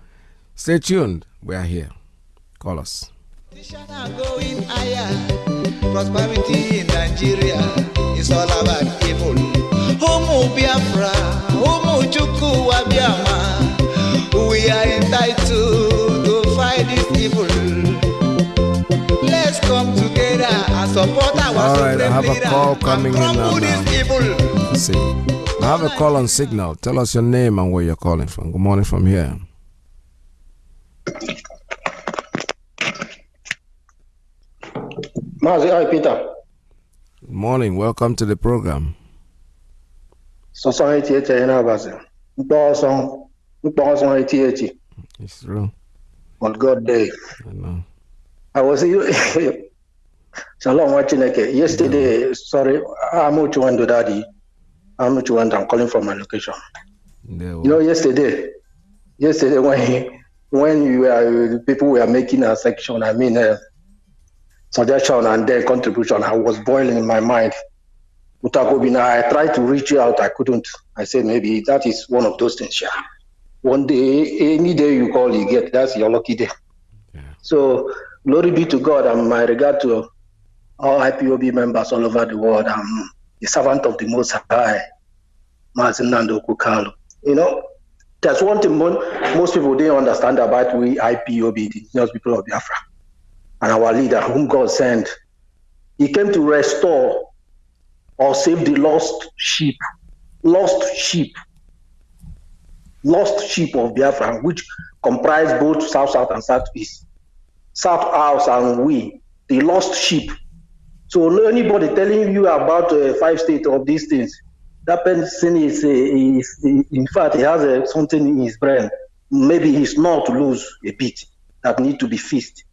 stay tuned. We are here. Call us. Prosperity in Nigeria is all about people. Homo Biafra, Homo. We are entitled All right, I have a call coming in now. Let's see. I have a call on signal. Tell us your name and where you're calling from. Good morning from here. Mazi, hi Peter. Good morning. Welcome to the program. Sọsọ eti eti ẹ̀yẹ́ náà bá sẹ̀. Nkpọ́ ọsán nkpọ́ ọsán eti eti. It's true. On God day. I know. I was Shalom wa Chineke. Yesterday, sorry, I'm not went to daddy. I'm not went. I'm calling from my location. You know, yesterday, yesterday when when you were people were making a section, I mean. Uh, suggestion and their contribution, I was boiling in my mind. Mutakobina, I tried to reach out, I couldn't. I said maybe that is one of those things. Yeah. One day, any day you call, you get. That's your lucky day. Yeah. So glory be to God and my regard to all IPOB members all over the world. I'm the servant of the Most High, Mazin Nando Kukalo. You know, there's one thing most people didn't understand about we IPOB, the indigenous people of Biafra and our leader, whom God sent. He came to restore or save the lost sheep. Lost sheep. Lost sheep of Biafra, which comprise both South South and Southeast. South House and we, the lost sheep. So anybody telling you about uh, five states of these things, that person is, uh, is in fact, he has uh, something in his brain. Maybe he's not to lose a bit that need to be fixed.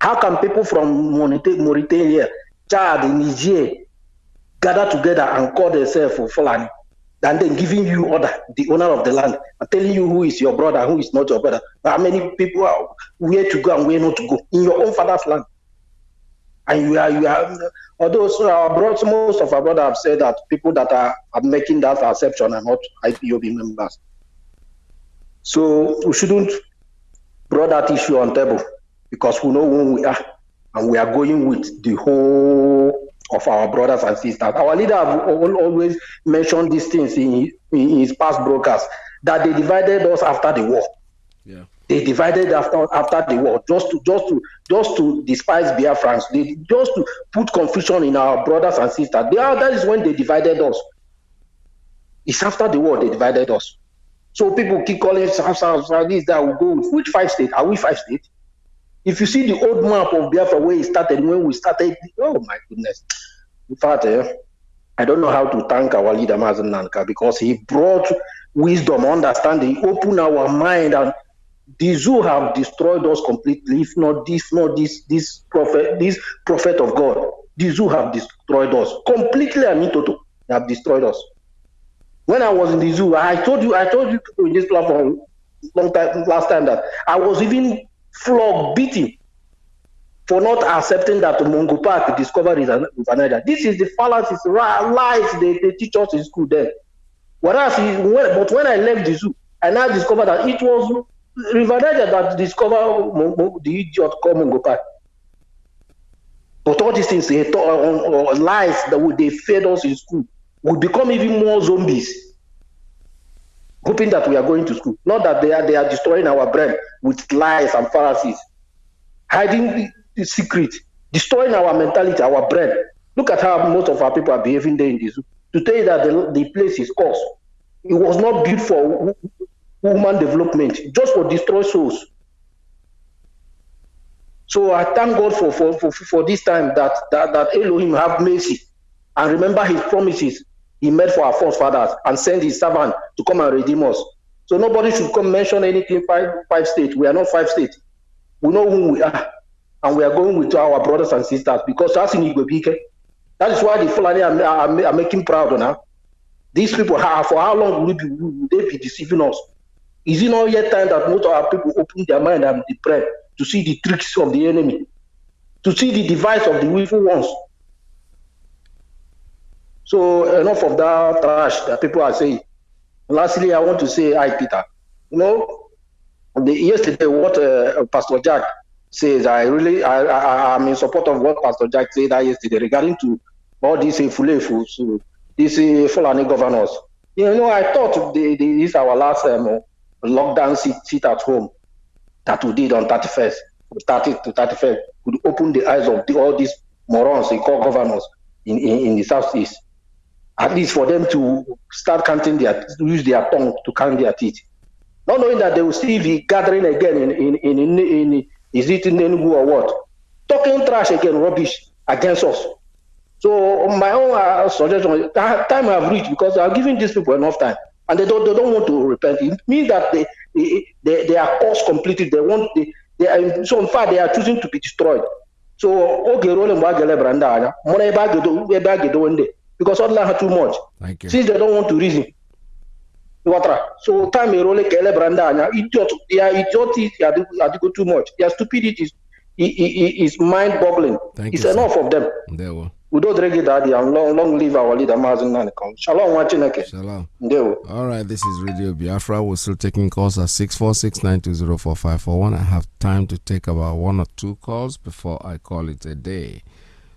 How can people from Mauritania, Chad, Niger gather together and call themselves Fulani? And then giving you order, the owner of the land, and telling you who is your brother, who is not your brother. How many people are where to go and where not to go in your own father's land? And you are, you are, although so our brothers, most of our brothers have said that people that are, are making that exception are not IPOB members. So we shouldn't brought that issue on table because we know who we are and we are going with the whole of our brothers and sisters. Our leader always mentioned these things in, in his past broadcasts that they divided us after the war. Yeah. They divided after after the war just to just to just to despise Biafrans. They just to put confusion in our brothers and sisters. They are, that is when they divided us. It's after the war they divided us. So people keep calling South, South, South, this, that, we go. Which five states? Are we five states? If you see the old map of Biafra where it started, when we started, oh my goodness. In fact, eh, I don't know how to thank our leader, Mazen Nanka, because he brought wisdom, understanding, opened our mind, and the zoo have destroyed us completely. If not this, not this, this prophet, this prophet of God, the zoo have destroyed us completely and in total. They have destroyed us. When I was in the zoo, I told you, I told you in this platform long time last time that I was even flogged, beaten for not accepting that Mungo Park discovered is River This is the fallacies, lies they, they teach us in school then. Whereas, when, but when I left the zoo, I now discovered that it was Niger that discovered the idiot called Mungo Park. But all these things, they taught, or, or lies that they fed us in school, will become even more zombies hoping that we are going to school. Not that they are they are destroying our brain with lies and fallacies. Hiding the, secret destroying our mentality our brain. Look at how most of our people are behaving there in zoo. To tell you that the, the place is cursed it was not built for human development just for destroy souls. So i thank god for for for, for this time that, that that elohim have mercy and remember his promises he made for our forefathers and sent his servant to come and redeem us. So nobody should come mention anything five five states. We are not five states. We know who we are, and we are going with our brothers and sisters because that's in Igwebike. That is why the Fulani are, are, are making proud now. These people, have, for how long will, be, will they be deceiving us? Is it not yet time that most of our people open their mind and prayer to see the tricks of the enemy, to see the device of the evil ones? So enough of that trash that people are saying. Lastly, I want to say, hi, Peter. You know, the, yesterday what uh, Pastor Jack says, I really, I, I, am in support of what Pastor Jack said yesterday regarding to all these Fulefu, so these uh, Fulani governors. You know, I thought the, this is our last um, lockdown sit, sit at home that we did on 31st, 30 to 31st, would open the eyes of the, all these morons they call governors in, in, in the southeast at least for them to start counting their use their tongue to count their teeth. Not knowing that they will still be gathering again in in in, in, in is it in Enugu or what? Talking trash again, rubbish against us. So my own uh, suggestion, time have reached because are giving these people enough time, and they don't they don't want to repent. It means that they they, they, are course completed. They want they, they are, so in fact they are choosing to be destroyed. So okay, rolling back branda, money back one day because Allah had too much. Thank you. Since they don't want to reason. So time erole kele branda anya idiot they are their idiocy are too much. Their stupidity is is mind boggling. Thank you. it's you, enough sir. of them. There we Udo dregi daddy and long long live our leader Mazi Nnamdi Kanu. Shalom wa Chineke. Shalom. Ndewo. All right, this is Radio Biafra. We're still taking calls at 646-920-4541. I have time to take about one or two calls before I call it a day.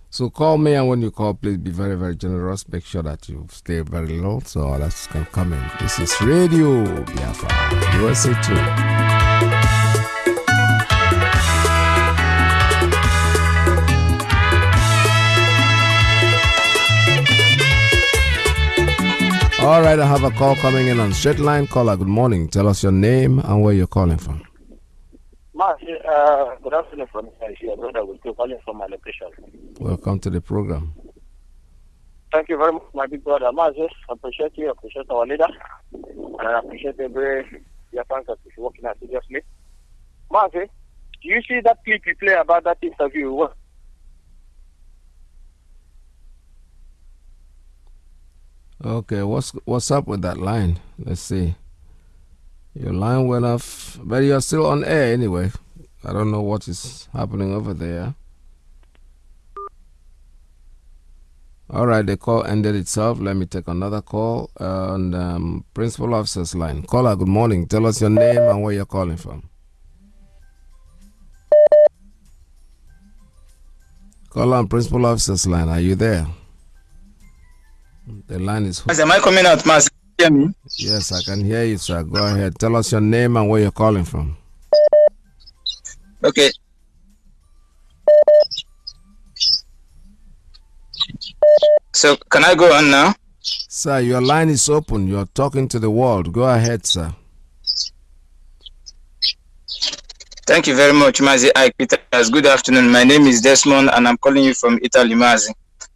So call me, and when you call, please be very, very generous. Make sure that you stay very low so others can come in. This is Radio Biafra, USA 2. All right, I have a call coming in on straight line. Caller, good morning. Tell us your name and where you're calling from. Mark, uh, good afternoon from here. Brother, we're calling from my location. Welcome to the program. Thank you very much, my big brother. Appreciate you, I appreciate our leader, and I appreciate every your fans that is working assiduously. Do you see that clip you play about that interview? What- Okay, what's what's up with that line? Let's see. Your line went off, but you're still on air anyway. I don't know what is happening over there. All right, the call ended itself. Let me take another call on um, principal officer's line. Caller, good morning. Tell us your name and where you're calling from. Caller on principal officer's line. Are you there? The line is. Am I coming out, Mas? Hear me? Yes, I can hear you, sir. Go ahead. Tell us your name and where you're calling from. Okay. So can I go on now? Sir, your line is open. You're talking to the world. Go ahead, sir. Thank you very much, Mazi Ike. Good afternoon. My name is Desmond, and I'm calling you from Italy, Mazi.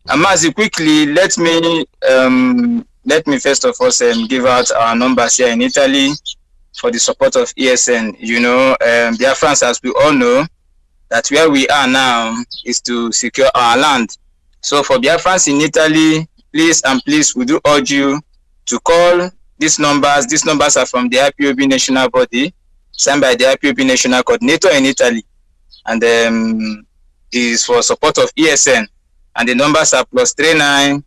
And Mazi, quickly, let me um, let me first of all um, give out our numbers here in Italy for the support of ESN. You know, um, dear friends, as we all know, that where we are now is to secure our land. So for Biafrans in Italy, please and please, we do urge you to call these numbers. These numbers are from the IPOB national body, signed by the IPOB national coordinator in Italy, and um, is for support of ESN. And the numbers are plus three nine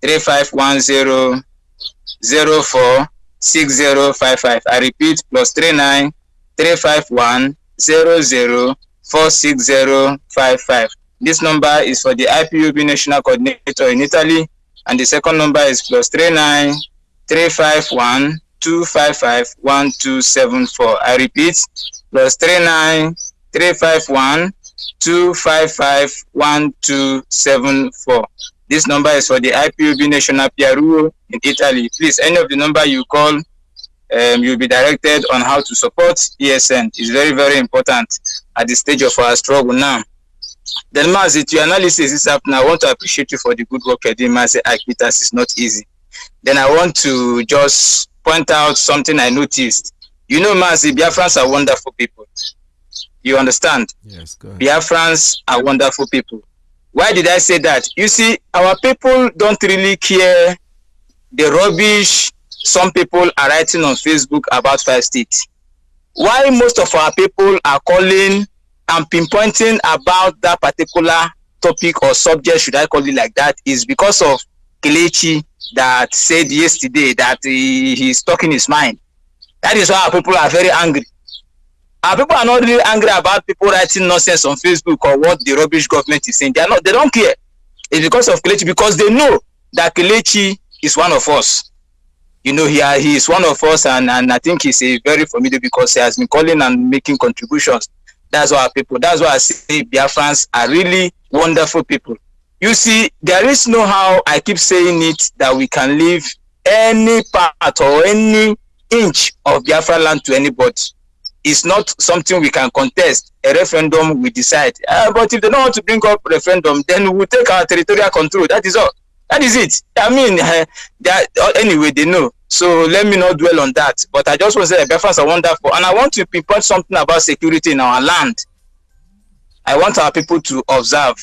three five one zero zero four six zero five five. I repeat, plus three nine three five one zero zero four six zero five five. This number is for the IPOB national coordinator in Italy, and the second number is plus three nine three five one two five five one two seven four. I repeat, plus three nine three five one two five five one two seven four. This number is for the IPOB national PRO in Italy. Please, any of the number you call, um, you'll be directed on how to support ESN. It's very, very important at the stage of our struggle now. Then, Mazi, to your analysis this happening, I want to appreciate you for the good work you're doing, Mazi Akitas. It's not easy. Then I want to just point out something I noticed. You know, Mazi, Biafrans are wonderful people. You understand? Yes, good. Biafrans are wonderful people. Why did I say that? You see, our people don't really care the rubbish some people are writing on Facebook about five states. Why most of our people are calling and pinpointing about that particular topic or subject, should I call it like that, is because of Kelechi that said yesterday that he, he's talking his mind. That is why our people are very angry. Our people are not really angry about people writing nonsense on Facebook or what the rubbish government is saying. They are not. They don't care. It's because of Kelechi because they know that Kelechi is one of us. You know, he he is one of us, and and I think he's a very formidable because he has been calling and making contributions. That's why people. That's why I say Biafrans are really wonderful people. You see, there is no how I keep saying it that we can leave any part or any inch of Biafra land to anybody. It's not something we can contest. A referendum we decide. Uh, but if they don't want to bring up referendum, then we'll take our territorial control. That is all. That is it. I mean, uh, that, uh, anyway, they know. So let me not dwell on that. But I just want to say Biafrans are wonderful. And I want to pinpoint something about security in our land. I want our people to observe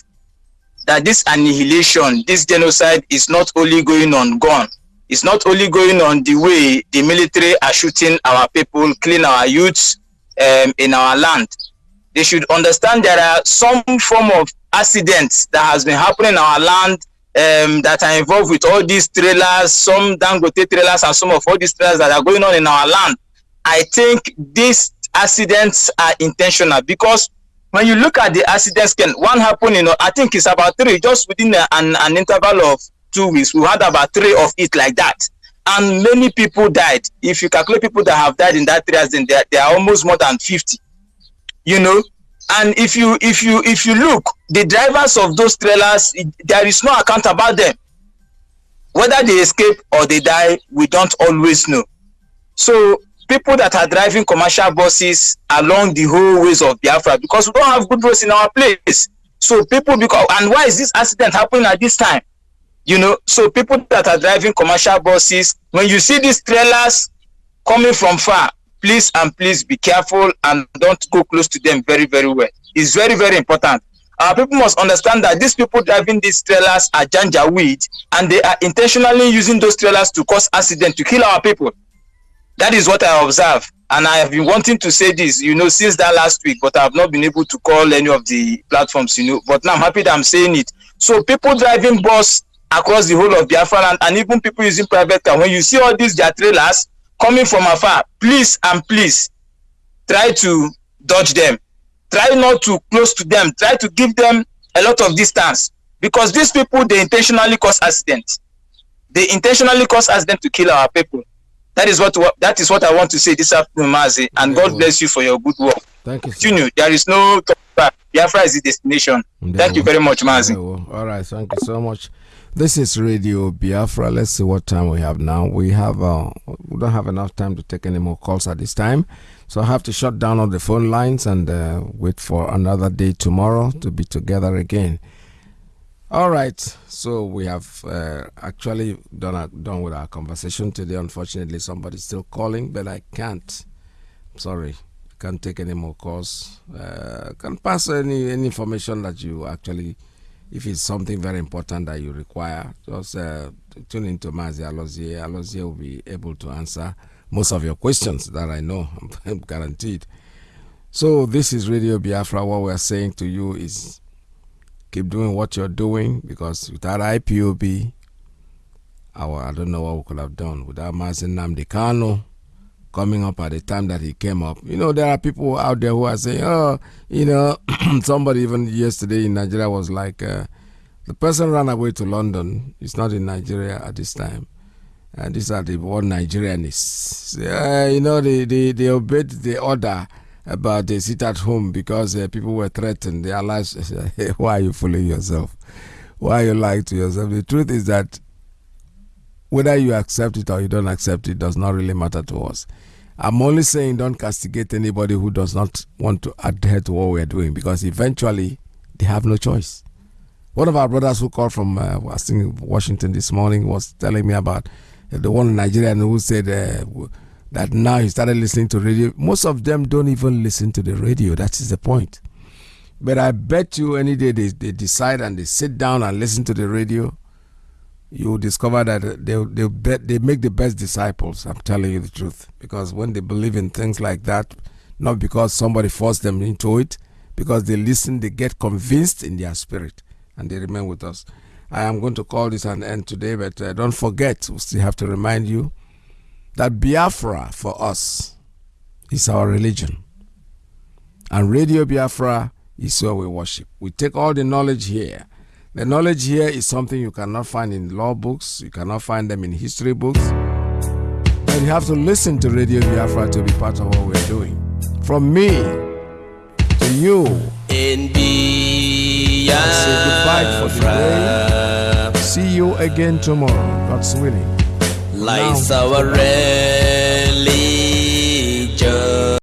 that this annihilation, this genocide is not only going on gone. It's not only going on the way the military are shooting our people, killing our youths um, in our land. They should understand there are some form of accidents that has been happening in our land um, that are involved with all these trailers, some Dangote trailers and some of all these trailers that are going on in our land. I think these accidents are intentional because when you look at the accidents, can one happen, you know, I think it's about three, just within a, an, an interval of two weeks, we had about three of it like that. And many people died. If you calculate people that have died in that three accident, they, they are almost more than 50. You know, and if you if you if you look, the drivers of those trailers, there is no account about them. whether they escape or they die we don't always know so people that are driving commercial buses along the whole ways of biafra because we don't have good roads in our place so people because and why is this accident happening at this time you know so people that are driving commercial buses when you see these trailers coming from far please and please be careful and don't go close to them very very well. It's very very important. Our people must understand that these people driving these trailers are janjaweed and they are intentionally using those trailers to cause accident to kill our people. That is what i observe. And i have been wanting to say this you know since that last week but i have not been able to call any of the platforms you know. But now i'm happy that i'm saying it. So people driving bus across the whole of biafra land and even people using private car. When you see all these their trailers coming from afar please and please try to dodge them. Try not to close to them. Try to give them a lot of distance. Because these people they intentionally cause accident. They intentionally cause accident to kill our people. That is what that is what i want to say this afternoon mazi. And god bless you for your good work. Thank you continue. There is no biafra is the destination. Thank you very much mazi. All right. Thank you so much this is Radio Biafra. Let's see what time we have now. We have uh, we don't have enough time to take any more calls at this time, so I have to shut down all the phone lines and uh, wait for another day tomorrow to be together again. All right, so we have uh, actually done done with our conversation today. Unfortunately, somebody's still calling, but I can't. sorry, can't take any more calls. Uh, can pass any any information that you actually if it's something very important that you require, just uh, tune into Mazi Alozie. Alozie will be able to answer most of your questions that I know, I'm guaranteed. So this is Radio Biafra. What we're saying to you is keep doing what you're doing because without IPOB, our, I don't know what we could have done. Without Mazi Nnamdi Kanu, coming up at the time that he came up. You know, there are people out there who are saying, oh, you know, somebody even yesterday in Nigeria was like, uh, the person ran away to London. He's not in Nigeria at this time. And these are the one Nigerianists. Uh, you know, they, they, they obeyed the order about they sit at home because uh, people were threatened. Their lives. Why are you fooling yourself? Why are you lying to yourself? The truth is that whether you accept it or you don't accept it does not really matter to us. I'm only saying don't castigate anybody who does not want to adhere to what we're doing because eventually they have no choice. One of our brothers who called from uh, I think Washington this morning was telling me about uh, the one Nigerian who said uh, that now he started listening to radio. Most of them don't even listen to the radio. That is the point. But I bet you any day they, they decide and they sit down and listen to the radio, you discover that they they they make the best disciples. I'm telling you the truth because when they believe in things like that, not because somebody forced them into it, because they listen, they get convinced in their spirit, and they remain with us. I am going to call this an end today, but uh, don't forget, we still have to remind you that Biafra for us is our religion, and Radio Biafra is where we worship. We take all the knowledge here the knowledge here is something you cannot find in law books, you cannot find them in history books. And you have to listen to Radio Biafra to be part of what we're doing. From me to you. In Biafra. Say goodbye for today. See you again tomorrow, God's willing. Lights our.